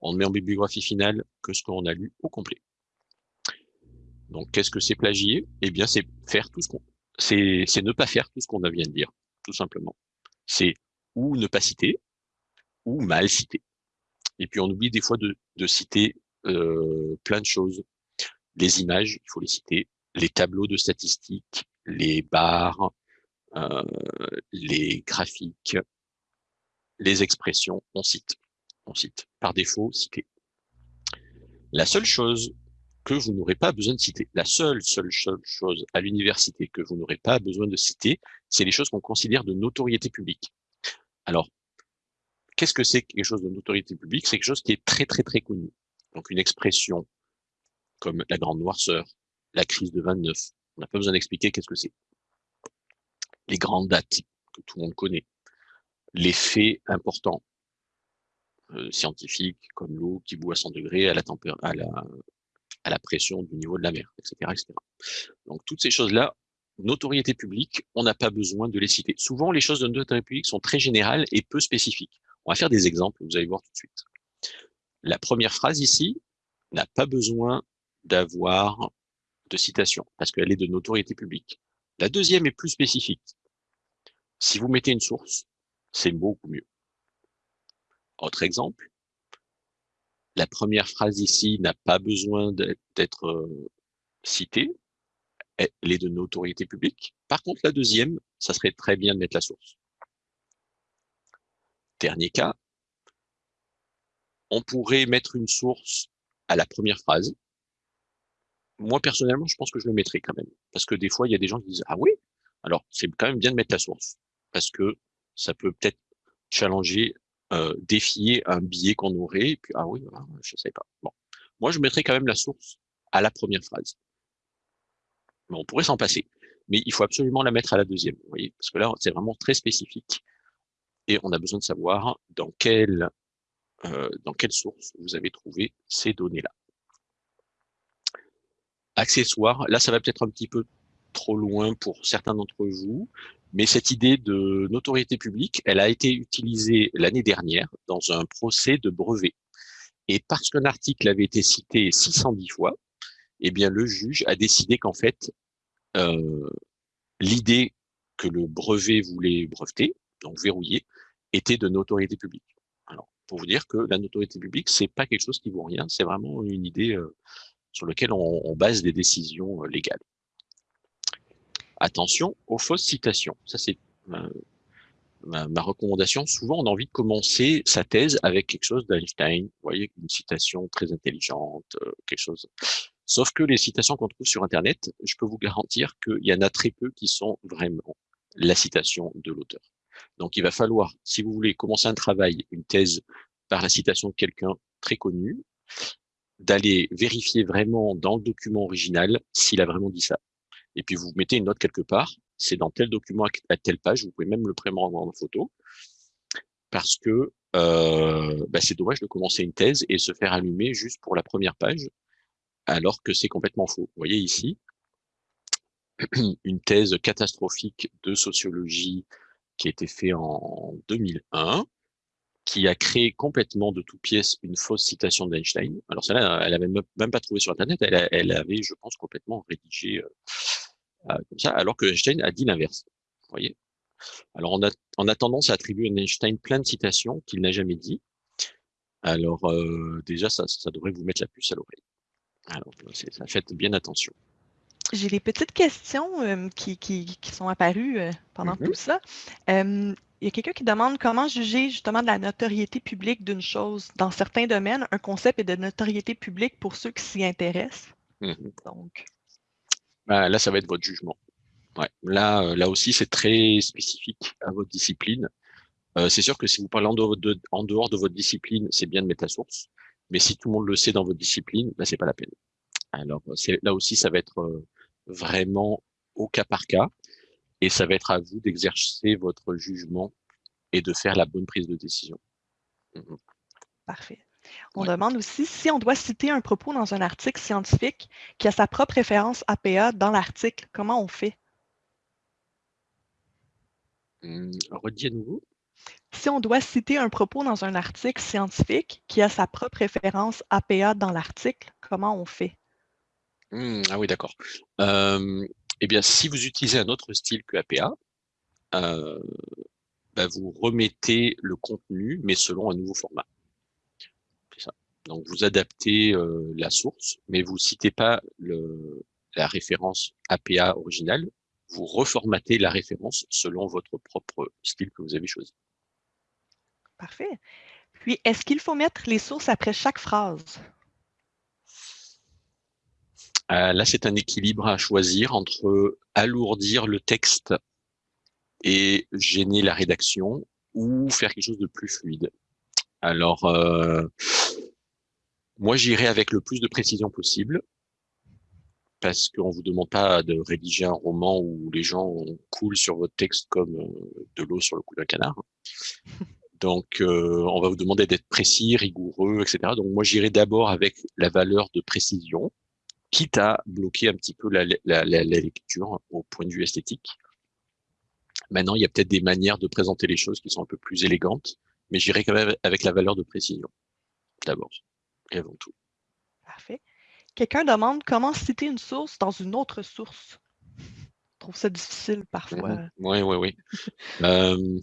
On ne met en bibliographie finale que ce qu'on a lu au complet. Donc, qu'est-ce que c'est plagier? Eh bien, c'est faire tout ce qu'on, c'est, c'est ne pas faire tout ce qu'on vient de dire, tout simplement c'est ou ne pas citer, ou mal citer. Et puis on oublie des fois de, citer euh, plein de choses. Les images, il faut les citer, les tableaux de statistiques, les barres, euh, les graphiques, les expressions, on cite. On cite. Par défaut, citer. La seule chose que vous n'aurez pas besoin de citer, la seule, seule, seule chose à l'université que vous n'aurez pas besoin de citer, c'est les choses qu'on considère de notoriété publique. Alors, qu'est-ce que c'est quelque chose de notoriété publique? C'est quelque chose qui est très, très, très connu. Donc, une expression comme la grande noirceur, la crise de 29, on n'a pas besoin d'expliquer qu'est-ce que c'est. Les grandes dates que tout le monde connaît, les faits importants, euh, scientifiques, comme l'eau qui bout à 100 degrés à la, à la, à la pression du niveau de la mer, etc. etc. Donc, toutes ces choses-là, notoriété publique, on n'a pas besoin de les citer. Souvent, les choses de notoriété publique sont très générales et peu spécifiques. On va faire des exemples, vous allez voir tout de suite. La première phrase ici n'a pas besoin d'avoir de citation, parce qu'elle est de notoriété publique. La deuxième est plus spécifique. Si vous mettez une source, c'est beaucoup mieux. Autre exemple, la première phrase ici n'a pas besoin d'être euh, citée, elle est de notoriété publique. Par contre, la deuxième, ça serait très bien de mettre la source. Dernier cas, on pourrait mettre une source à la première phrase. Moi, personnellement, je pense que je le mettrai quand même. Parce que des fois, il y a des gens qui disent « Ah oui ?» Alors, c'est quand même bien de mettre la source. Parce que ça peut peut-être challenger, défier un biais qu'on aurait. Et puis, ah oui, ah, je ne sais pas. Bon. Moi, je mettrai quand même la source à la première phrase mais on pourrait s'en passer. Mais il faut absolument la mettre à la deuxième, vous voyez, parce que là, c'est vraiment très spécifique. Et on a besoin de savoir dans quel dans quelle source vous avez trouvé ces données-là. Accessoires, là ça va peut-être un petit peu trop loin pour certains d'entre vous, mais cette idée de notoriété publique, elle a été utilisée l'année dernière dans un procès de brevet. Et parce qu'un article avait été cité 610 fois, eh bien le juge a décidé qu'en fait, euh, l'idée que le brevet voulait breveter, donc verrouiller, était de notoriété publique. Alors, pour vous dire que la notoriété publique, c'est pas quelque chose qui vaut rien, c'est vraiment une idée euh, sur laquelle on, base des décisions euh, légales. Attention aux fausses citations. Ça, c'est ma, ma, recommandation. Souvent, on a envie de commencer sa thèse avec quelque chose d'Einstein. Vous voyez, une citation très intelligente, euh, quelque chose. Sauf que les citations qu'on trouve sur Internet, je peux vous garantir qu'il y en a très peu qui sont vraiment la citation de l'auteur. Donc, il va falloir, si vous voulez commencer un travail, une thèse par la citation de quelqu'un très connu, d'aller vérifier vraiment dans le document original s'il a vraiment dit ça et puis vous mettez une note quelque part, c'est dans tel document à telle page, vous pouvez même le prendre en photo, parce que euh, bah c'est dommage de commencer une thèse et se faire allumer juste pour la première page, alors que c'est complètement faux. Vous voyez ici, une thèse catastrophique de sociologie qui a été faite en 2001, qui a créé complètement de toutes pièces une fausse citation d'Einstein. Alors celle-là, elle avait même pas trouvé sur Internet, elle, avait, je pense, complètement rédigé euh, comme ça, alors que Einstein a dit l'inverse. Vous voyez Alors on a, on a tendance à attribuer à Einstein plein de citations qu'il n'a jamais dit. Alors euh, déjà, ça, ça devrait vous mettre la puce à l'oreille. Alors ça, faites bien attention. J'ai des petites questions euh, qui, qui, qui, sont apparues euh, pendant mm -hmm. tout ça. Euh, il y a quelqu'un qui demande comment juger justement de la notoriété publique d'une chose. Dans certains domaines, un concept est de notoriété publique pour ceux qui s'y intéressent. Mm -hmm. Donc. Bah, là, ça va être votre jugement. Ouais. Là, euh, là aussi, c'est très spécifique à votre discipline. Euh, c'est sûr que si vous parlez en dehors de, votre discipline, c'est bien de mettre la source. Mais si tout le monde le sait dans votre discipline, bah, c'est pas la peine. Alors, là aussi, ça va être euh, vraiment au cas par cas. Et ça va être à vous d'exercer votre jugement et de faire la bonne prise de décision. Mmh Parfait. On ouais. demande aussi si on doit citer un propos dans un article scientifique qui a sa propre référence APA dans l'article, comment on fait? Hum, redis à nouveau. Si on doit citer un propos dans un article scientifique qui a sa propre référence APA dans l'article, comment on fait? Hum, ah oui, d'accord. Euh, eh bien, si vous utilisez un autre style que APA, euh, bah vous remettez le contenu, mais selon un nouveau format. Donc, vous adaptez euh, la source, mais vous citez pas le, la référence APA originale, vous reformatez la référence selon votre propre style que vous avez choisi. Parfait. Puis, est-ce qu'il faut mettre les sources après chaque phrase? Euh, là, c'est un équilibre à choisir entre alourdir le texte et gêner la rédaction ou faire quelque chose de plus fluide. Alors, euh, moi, j'irai avec le plus de précision possible parce qu'on ne vous demande pas de rédiger un roman où les gens coulent sur votre texte comme euh, de l'eau sur le cou d'un canard. Donc, euh, on va vous demander d'être précis, rigoureux, etc. Donc, moi, j'irai d'abord avec la valeur de précision, quitte à bloquer un petit peu la, la, la, la lecture au point de vue esthétique. Maintenant, il y a peut-être des manières de présenter les choses qui sont un peu plus élégantes, mais j'irai quand même avec la valeur de précision, d'abord et avant tout. Parfait. Quelqu'un demande comment citer une source dans une autre source. Je trouve ça difficile parfois. Mmh oui, oui, oui. euh,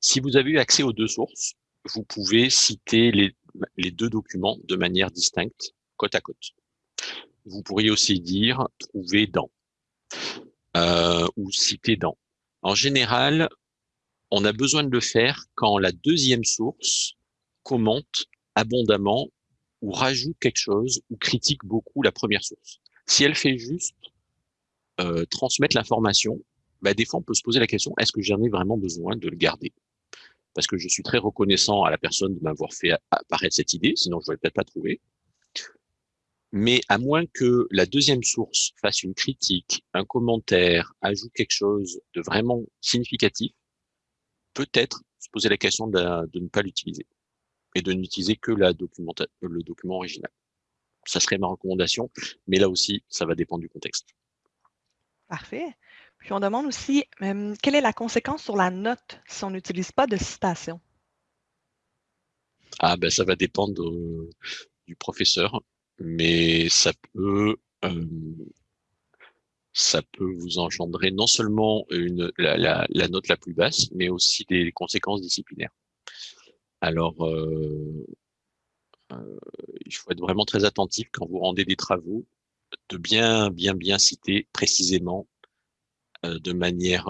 si vous avez eu accès aux deux sources, vous pouvez citer les, les deux documents de manière distincte, côte à côte. Vous pourriez aussi dire trouver dans euh, ou citer dans. En général, on a besoin de le faire quand la deuxième source commente abondamment ou rajoute quelque chose ou critique beaucoup la première source. Si elle fait juste euh, transmettre l'information, bah, des fois on peut se poser la question, est-ce que j'en ai vraiment besoin de le garder? Parce que je suis très reconnaissant à la personne de m'avoir fait apparaître cette idée, sinon je ne peut-être pas trouver. Mais à moins que la deuxième source fasse une critique, un commentaire, ajoute quelque chose de vraiment significatif, peut-être se poser la question de ne pas l'utiliser. Et de n'utiliser que la le document original. Ça serait ma recommandation, mais là aussi, ça va dépendre du contexte. Parfait. Puis on demande aussi, quelle est la conséquence sur la note si on n'utilise pas de citation? Ah ben ça va dépendre du professeur, mais ça peut ça peut vous engendrer non seulement une, la, note la plus basse, mais aussi des conséquences disciplinaires. Alors, il faut être vraiment très attentif quand vous rendez des travaux, de bien, bien, bien citer précisément, de manière,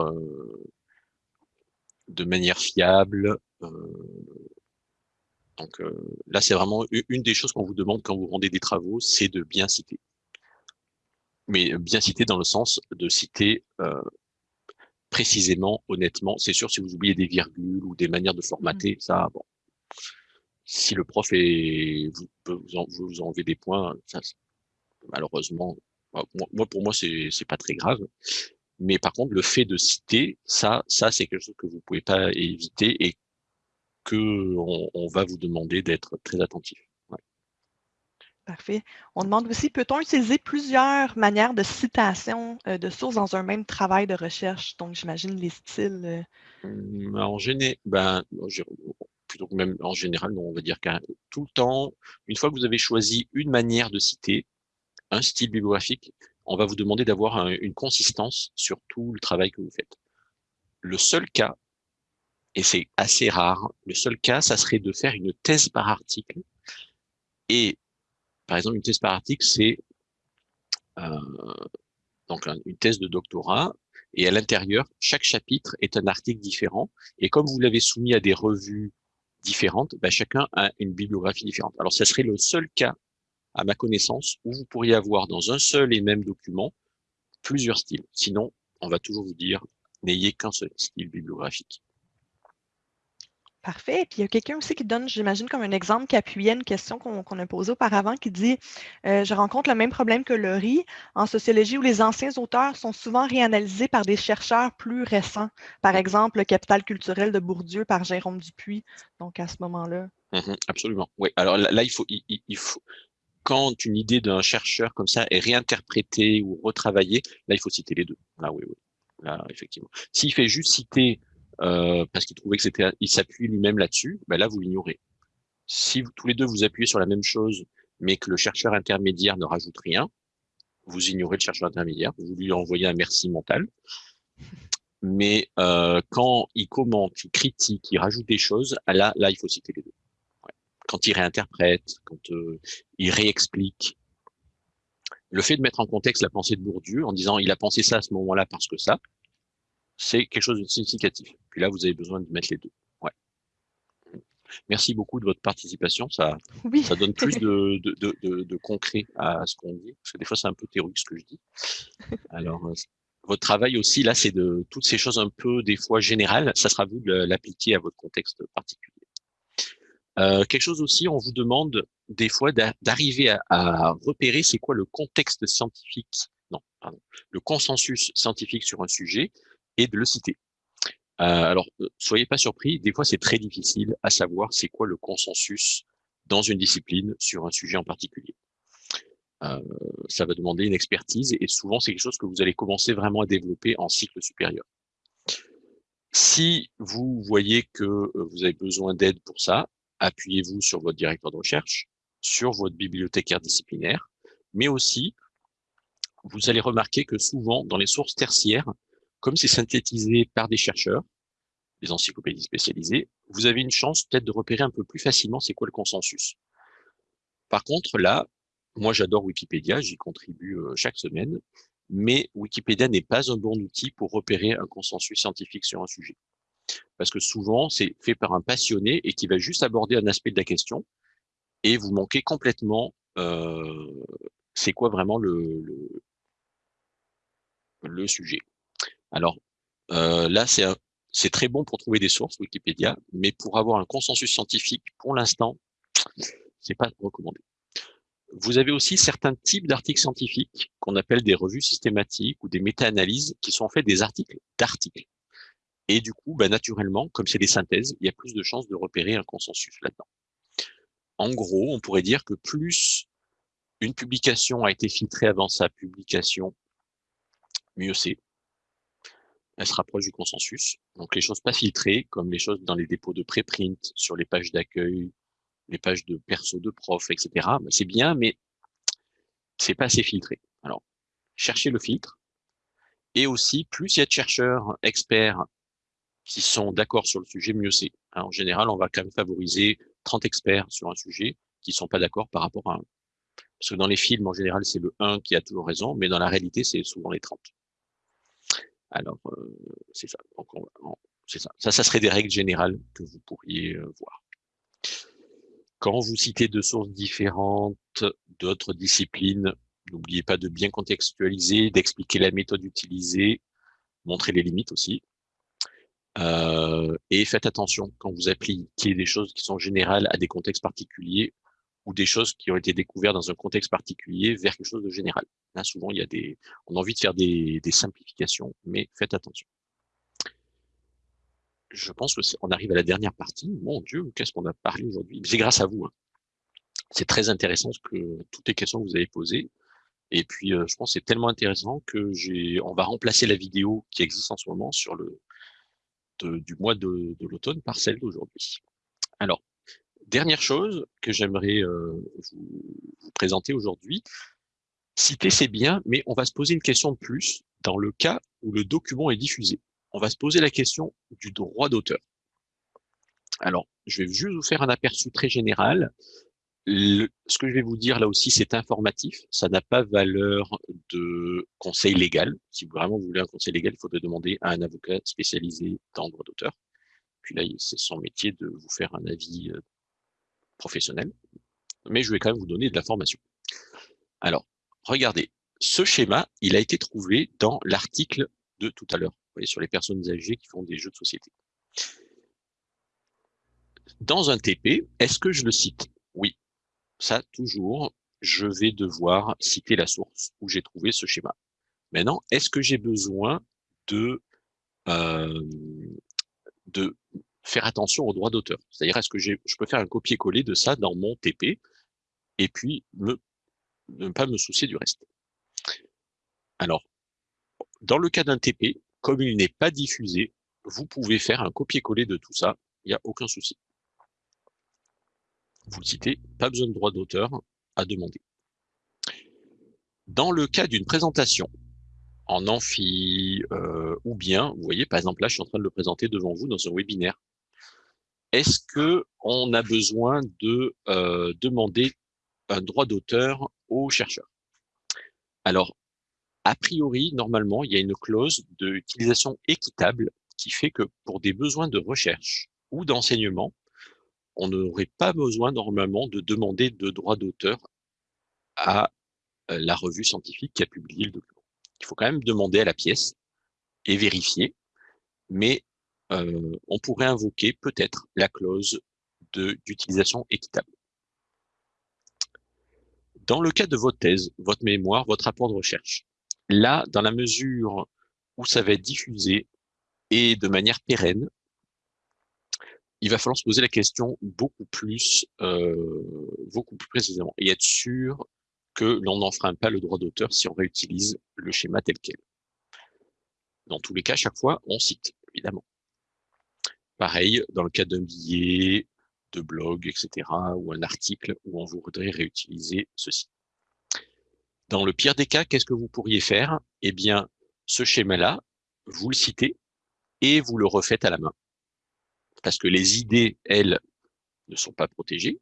de manière fiable, donc là, c'est vraiment une des choses qu'on vous demande quand vous rendez des travaux, c'est de bien citer. Mais bien citer dans le sens de citer précisément, honnêtement. C'est sûr, si vous oubliez des virgules ou des manières de formater, mmh. ça, bon. Si le prof est, vous, peut vous, en, vous enlever des points, ça, malheureusement, moi, pour moi, c'est pas très grave. Mais par contre, le fait de citer, ça, ça c'est quelque chose que vous pouvez pas éviter et on, va vous demander d'être très attentif. Parfait. On demande aussi, peut-on utiliser plusieurs manières de citation euh, de sources dans un même travail de recherche? Donc, j'imagine les styles. Euh. Mmh, en, général, ben, plutôt que même en général, on va dire qu'un tout le temps, une fois que vous avez choisi une manière de citer, un style bibliographique, on va vous demander d'avoir une consistance sur tout le travail que vous faites. Le seul cas et c'est assez rare. Le seul cas, ça serait de faire une thèse par article. Et par exemple, une thèse par article, c'est euh, donc une thèse de doctorat. Et à l'intérieur, chaque chapitre est un article différent. Et comme vous l'avez soumis à des revues différentes, ben chacun a une bibliographie différente. Alors, ça serait le seul cas, à ma connaissance, où vous pourriez avoir dans un seul et même document plusieurs styles. Sinon, on va toujours vous dire, n'ayez qu'un seul style bibliographique. Parfait. Puis il y a quelqu'un aussi qui donne, j'imagine, comme un exemple qui appuyait une question qu'on a posée auparavant, qui dit euh, Je rencontre le même problème que Laurie en sociologie où les anciens auteurs sont souvent réanalysés par des chercheurs plus récents. Par exemple, le Capital culturel de Bourdieu par Jérôme Dupuis. Donc à ce moment-là. Mmh absolument. Oui. Alors là, il, faut, il, faut, quand une idée d'un chercheur comme ça est réinterprétée ou retravaillée, là, il faut citer les deux. Là, oui, oui. Là, effectivement. S'il fait juste citer euh, parce qu'il trouvait que c'était, il s'appuie lui-même là-dessus, ben là vous l'ignorez. Si vous, tous les deux vous appuyez sur la même chose, mais que le chercheur intermédiaire ne rajoute rien, vous ignorez le chercheur intermédiaire, vous lui envoyez un merci mental. Mais euh, quand il commente, il critique, il rajoute des choses, là, là, il faut citer les deux. Quand il réinterprète, quand euh, il réexplique, le fait de mettre en contexte la pensée de Bourdieu en disant il a pensé ça à ce moment-là parce que ça, c'est quelque chose de significatif. Puis là, vous avez besoin de mettre les deux. Ouais. Merci beaucoup de votre participation. Ça, ça donne plus de, de, de, concret à ce qu'on dit, parce que des fois, c'est un peu théorique ce que je dis. Alors, euh, votre travail aussi, là, c'est de toutes ces choses un peu, des fois, générales. Ça sera vous de l'appliquer à votre contexte particulier. Euh, quelque chose aussi, on vous demande des fois d'arriver à, à, repérer c'est quoi le contexte scientifique, non, pardon, le consensus scientifique sur un sujet et de le citer. Euh, alors, euh, soyez pas surpris, des fois c'est très difficile à savoir c'est quoi le consensus dans une discipline sur un sujet en particulier. Euh, ça va demander une expertise et souvent c'est quelque chose que vous allez commencer vraiment à développer en cycle supérieur. Si vous voyez que vous avez besoin d'aide pour ça, appuyez-vous sur votre directeur de recherche, sur votre bibliothécaire disciplinaire, mais aussi, vous allez remarquer que souvent, dans les sources tertiaires, comme c'est synthétisé par des chercheurs, des encyclopédies spécialisées, vous avez une chance peut-être de repérer un peu plus facilement c'est quoi le consensus. Par contre, là, moi j'adore Wikipédia, j'y contribue euh, chaque semaine, mais Wikipédia n'est pas un bon outil pour repérer un consensus scientifique sur un sujet. Parce que souvent, c'est fait par un passionné et qui va juste aborder un aspect de la question, et vous manquez complètement euh, c'est quoi vraiment le, le, le sujet. Alors euh, là, c'est très bon pour trouver des sources, Wikipédia, mais pour avoir un consensus scientifique, pour l'instant, c'est pas recommandé. Vous avez aussi certains types d'articles scientifiques qu'on appelle des revues systématiques ou des méta-analyses qui sont en fait des articles d'articles. Et du coup, bah, naturellement, comme c'est des synthèses, il y a plus de chances de repérer un consensus là-dedans. en gros, on pourrait dire que plus une publication a été filtrée avant sa publication, mieux c'est. Elle se rapproche du consensus. Donc les choses pas filtrées, comme les choses dans les dépôts de préprint, sur les pages d'accueil, les pages de perso de prof, etc. Ben, c'est bien, mais c'est pas assez filtré. Alors, cherchez le filtre. Et aussi, plus il y a de chercheurs experts qui sont d'accord sur le sujet, mieux c'est. En général, on va quand même favoriser 30 experts sur un sujet qui sont pas d'accord par rapport à un. Parce que dans les films, en général, c'est le 1 qui a toujours raison, mais dans la réalité, c'est souvent les 30. Alors, c'est ça. c'est ça. Ça, ça serait des règles générales que vous pourriez voir. Quand vous citez deux sources différentes d'autres disciplines, n'oubliez pas de bien contextualiser, d'expliquer la méthode utilisée, montrer les limites aussi. Et faites attention quand vous appliquez des choses qui sont générales à des contextes particuliers ou des choses qui ont été découvertes dans un contexte particulier vers quelque chose de général. Là, souvent, il y a des, on a envie de faire des, des simplifications, mais faites attention. Je pense que on arrive à la dernière partie. Mon Dieu, qu'est-ce qu'on a parlé aujourd'hui? C'est grâce à vous. Hein. C'est très intéressant ce que toutes les questions que vous avez posées. Et puis, euh, je pense que c'est tellement intéressant que j'ai, on va remplacer la vidéo qui existe en ce moment sur le du mois de, l'automne par celle d'aujourd'hui. Alors, dernière chose que j'aimerais euh, vous, présenter aujourd'hui, citer c'est bien, mais on va se poser une question de plus dans le cas où le document est diffusé. On va se poser la question du droit d'auteur. Alors, je vais juste vous faire un aperçu très général ce que je vais vous dire là aussi, c'est informatif. Ça n'a pas valeur de conseil légal. Si vous voulez un conseil légal, il faudrait demander à un avocat spécialisé dans le droit d'auteur. Puis là, c'est son métier de vous faire un avis professionnel. Mais je vais quand même vous donner de l'information. Alors, regardez, ce schéma, il a été trouvé dans l'article de tout à l'heure, sur les personnes âgées qui font des jeux de société. Dans un TP, est-ce que je le cite? Oui, ça, toujours, je vais devoir citer la source où j'ai trouvé ce schéma. Maintenant, est-ce que j'ai besoin de, euh, de faire attention aux droits d'auteur C'est-à-dire, est-ce que je peux faire un copier-coller de ça dans mon TP et puis ne pas me soucier du reste? Alors, dans le cas d'un TP, comme il n'est pas diffusé, vous pouvez faire un copier-coller de tout ça, il n'y a aucun souci vous le citez, pas besoin de droit d'auteur à demander. Dans le cas d'une présentation en amphi euh, ou bien, vous voyez, par exemple, là, je suis en train de le présenter devant vous dans un webinaire. Est-ce que on a besoin de euh, demander un droit d'auteur aux chercheurs Alors, a priori, normalement, il y a une clause d'utilisation équitable qui fait que pour des besoins de recherche ou d'enseignement, on n'aurait pas besoin normalement de demander de droit d'auteur à euh, la revue scientifique qui a publié le document. Il faut quand même demander à la pièce et vérifier, mais euh, on pourrait invoquer peut-être la clause d'utilisation équitable. Dans le cas de votre thèse, votre mémoire, votre rapport de recherche, là, dans la mesure où ça va être diffusé et de manière pérenne, il va falloir se poser la question beaucoup plus, euh, beaucoup plus précisément et être sûr que l'on n'enfreint pas le droit d'auteur si on réutilise le schéma tel quel. Dans tous les cas, chaque fois, on cite, évidemment. Pareil, dans le cas d'un billet, de blog, etc., ou un article où on voudrait réutiliser ceci. Dans le pire des cas, qu'est-ce que vous pourriez faire? Eh bien, ce schéma-là, vous le citez et vous le refaites à la main parce que les idées, elles, ne sont pas protégées.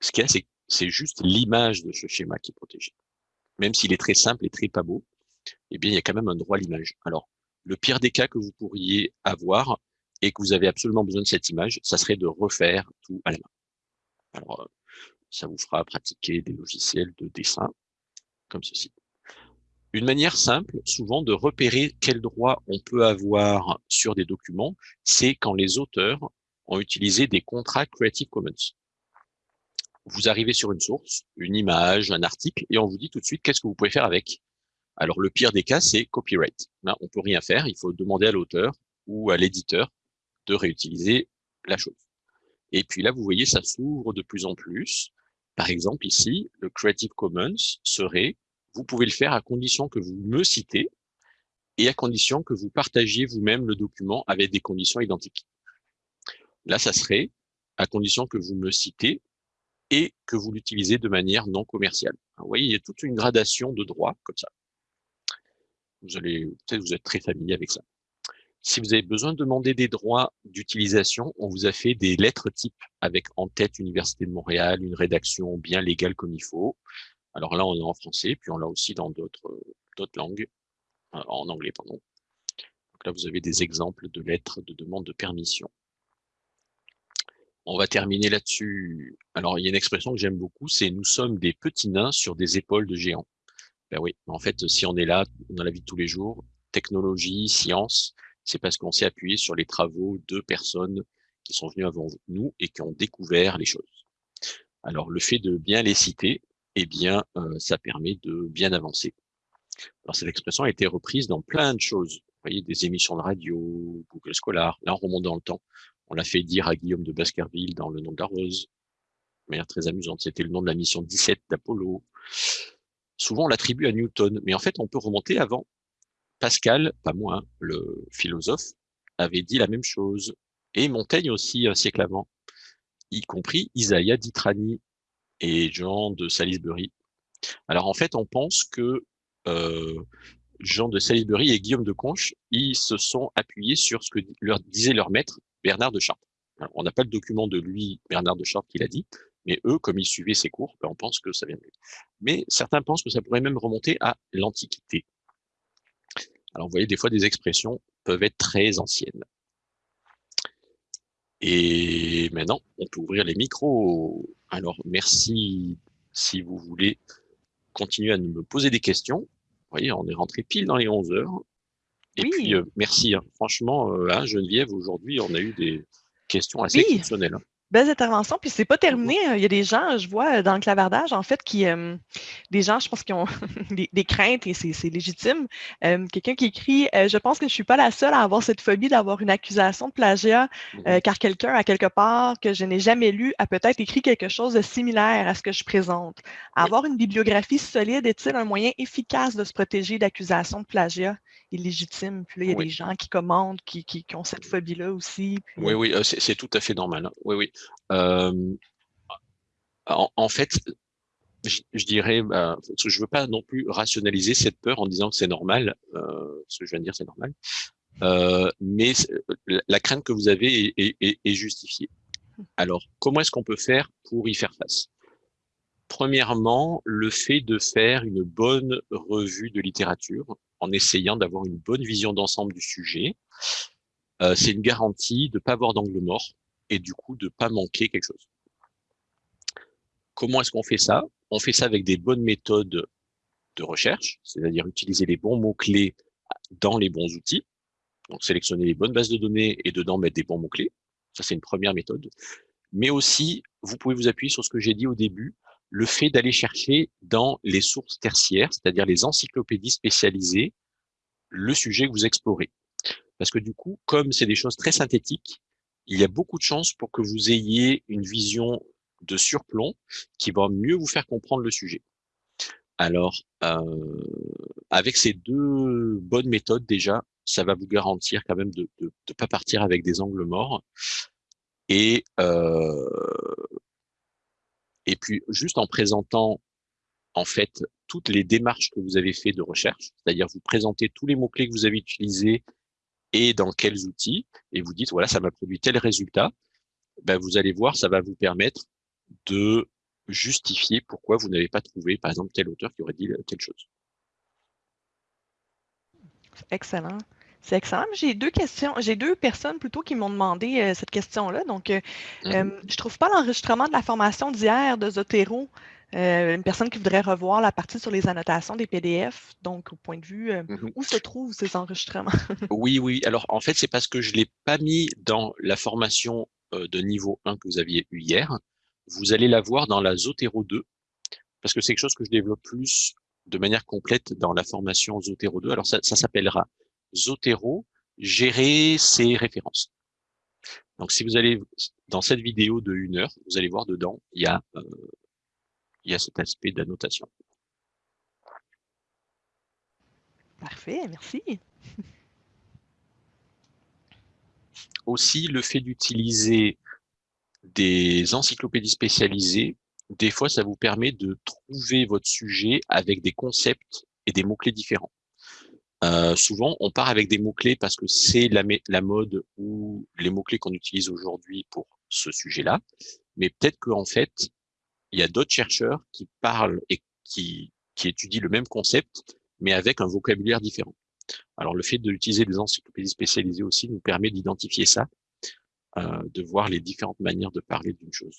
Ce qu'il y a, c'est juste l'image de ce schéma qui est protégée. Même s'il est très simple et très pas beau, eh bien, il y a quand même un droit à l'image. Alors, le pire des cas que vous pourriez avoir et que vous avez absolument besoin de cette image, ça serait de refaire tout à la main. Alors, ça vous fera pratiquer des logiciels de dessin comme ceci. Une manière simple, souvent, de repérer quel droit on peut avoir sur des documents, c'est quand les auteurs ont utilisé des contrats Creative Commons. Vous arrivez sur une source, une image, un article, et on vous dit tout de suite qu'est-ce que vous pouvez faire avec. Alors, le pire des cas, c'est copyright. Là, on peut rien faire, il faut demander à l'auteur ou à l'éditeur de réutiliser la chose. Et puis là, vous voyez, ça s'ouvre de plus en plus. Par exemple, ici, le Creative Commons serait, vous pouvez le faire à condition que vous me citez et à condition que vous partagiez vous-même le document avec des conditions identiques. Là, ça serait à condition que vous me citez et que vous l'utilisez de manière non commerciale. vous voyez, il y a toute une gradation de droits comme ça. Vous allez, peut-être vous êtes très familier avec ça. Si vous avez besoin de demander des droits d'utilisation, on vous a fait des lettres types avec en tête Université de Montréal, une rédaction bien légale comme il faut. Alors là, on est en français, puis on l'a aussi dans d'autres langues, euh, en anglais, pardon. Donc là, vous avez des exemples de lettres de demande de permission. On va terminer là-dessus. Alors, il y a une expression que j'aime beaucoup, c'est « nous sommes des petits nains sur des épaules de géants ». Ben en fait, si on est là dans la vie de tous les jours, technologie, science, c'est parce qu'on s'est appuyé sur les travaux de personnes qui sont venues avant nous et qui ont découvert les choses. Alors, le fait de bien les citer, eh bien, euh, ça permet de bien avancer. Alors, cette expression a été reprise dans plein de choses. Vous voyez, des émissions de radio, Google Scholar. Là, on remonte dans le temps. On l'a fait dire à Guillaume de Baskerville dans Le nom de la rose. De manière très amusante. C'était le nom de la mission 17 d'Apollo. Souvent, on l'attribue à Newton. Mais en fait, on peut remonter avant. Pascal, pas moi, le philosophe, avait dit la même chose. Et Montaigne aussi, un siècle avant, y compris Isaiah d'Itrani et Jean de Salisbury. Alors en fait, on pense que euh, Jean de Salisbury et Guillaume de Conches, ils se sont appuyés sur ce que leur disait leur maître, Bernard de Chartres. on n'a pas le document de lui, Bernard de Chartres, qui l'a dit, mais eux, comme ils suivaient ses cours, ben, on pense que ça vient de lui. Mais certains pensent que ça pourrait même remonter à l'Antiquité. Alors, vous voyez, des fois, des expressions peuvent être très anciennes. Et maintenant, on peut ouvrir les micros. Alors, merci si vous voulez continuer à me poser des questions. Vous voyez, on est rentré pile dans les 11 heures. Et puis, euh, merci. Hein. Franchement, euh, hein, Geneviève, aujourd'hui, on a eu des questions assez exceptionnelles. Hein belles interventions. Puis c'est pas terminé. Hein. Il y a des gens, je vois euh, dans le clavardage, en fait, qui euh, des gens, je pense, qui ont des, craintes et c'est légitime. Euh, quelqu'un qui écrit Je pense que je suis pas la seule à avoir cette phobie d'avoir une accusation de plagiat, mmh car quelqu'un, à quelque part, que je n'ai jamais lu, a peut-être écrit quelque chose de similaire à ce que je présente. Avoir une bibliographie solide est-il un moyen efficace de se protéger d'accusations de plagiat? illégitime. Puis là, il y a des gens qui commandent, qui, qui, ont cette phobie-là aussi. Oui, oui, euh, c'est tout à fait normal. Hein. Oui, oui. Euh, en, fait, je, dirais, bah, je ne veux pas non plus rationaliser cette peur en disant que c'est normal. Euh, ce que je viens de dire, c'est normal. mais la crainte que vous avez est, justifiée. Alors, comment est-ce qu'on peut faire pour y faire face? Premièrement, le fait de faire une bonne revue de littérature en essayant d'avoir une bonne vision d'ensemble du sujet, euh, c'est une garantie de ne pas avoir d'angle mort et du coup de ne pas manquer quelque chose. Comment est-ce qu'on fait ça? On fait ça avec des bonnes méthodes de recherche, c'est-à-dire utiliser les bons mots-clés dans les bons outils. Donc sélectionner les bonnes bases de données et dedans mettre des bons mots-clés. Ça, c'est une première méthode. Mais aussi, vous pouvez vous appuyer sur ce que j'ai dit au début, le fait d'aller chercher dans les sources tertiaires, c'est-à-dire les encyclopédies spécialisées, le sujet que vous explorez. Parce que du coup, comme c'est des choses très synthétiques, il y a beaucoup de chances pour que vous ayez une vision de surplomb qui va mieux vous faire comprendre le sujet. Alors, euh, avec ces deux bonnes méthodes déjà, ça va vous garantir quand même de ne pas partir avec des angles morts. Et euh, et puis, juste en présentant, en fait, toutes les démarches que vous avez fait de recherche, c'est-à-dire vous présentez tous les mots-clés que vous avez utilisés et dans quels outils, et vous dites, voilà, ça m'a produit tel résultat, ben, vous allez voir, ça va vous permettre de justifier pourquoi vous n'avez pas trouvé, par exemple, tel auteur qui aurait dit telle chose. Excellent. C'est excellent. J'ai deux questions. J'ai deux personnes plutôt qui m'ont demandé euh, cette question-là. Donc, euh, mm-hmm. euh, je ne trouve pas l'enregistrement de la formation d'hier de Zotero. Une personne qui voudrait revoir la partie sur les annotations des PDF. Donc, au point de vue, mm-hmm. où se trouvent ces enregistrements? oui, oui. Alors, en fait, c'est parce que je ne l'ai pas mis dans la formation de niveau 1 que vous aviez eu hier. Vous allez la voir dans la Zotero 2, parce que c'est quelque chose que je développe plus de manière complète dans la formation Zotero 2. Alors, ça, ça s'appellera Zotero, gérer ses références. Donc, si vous allez dans cette vidéo de une heure, vous allez voir dedans, il y a, euh, il y a cet aspect d'annotation. Parfait, merci. Aussi, le fait d'utiliser des encyclopédies spécialisées, des fois, ça vous permet de trouver votre sujet avec des concepts et des mots-clés différents. Euh, souvent, on part avec des mots-clés parce que c'est la, la, mode ou les mots-clés qu'on utilise aujourd'hui pour ce sujet-là. Mais peut-être qu'en fait, il y a d'autres chercheurs qui parlent et qui, étudient le même concept, mais avec un vocabulaire différent. Alors, le fait d'utiliser des encyclopédies spécialisées aussi nous permet d'identifier ça, euh, de voir les différentes manières de parler d'une chose.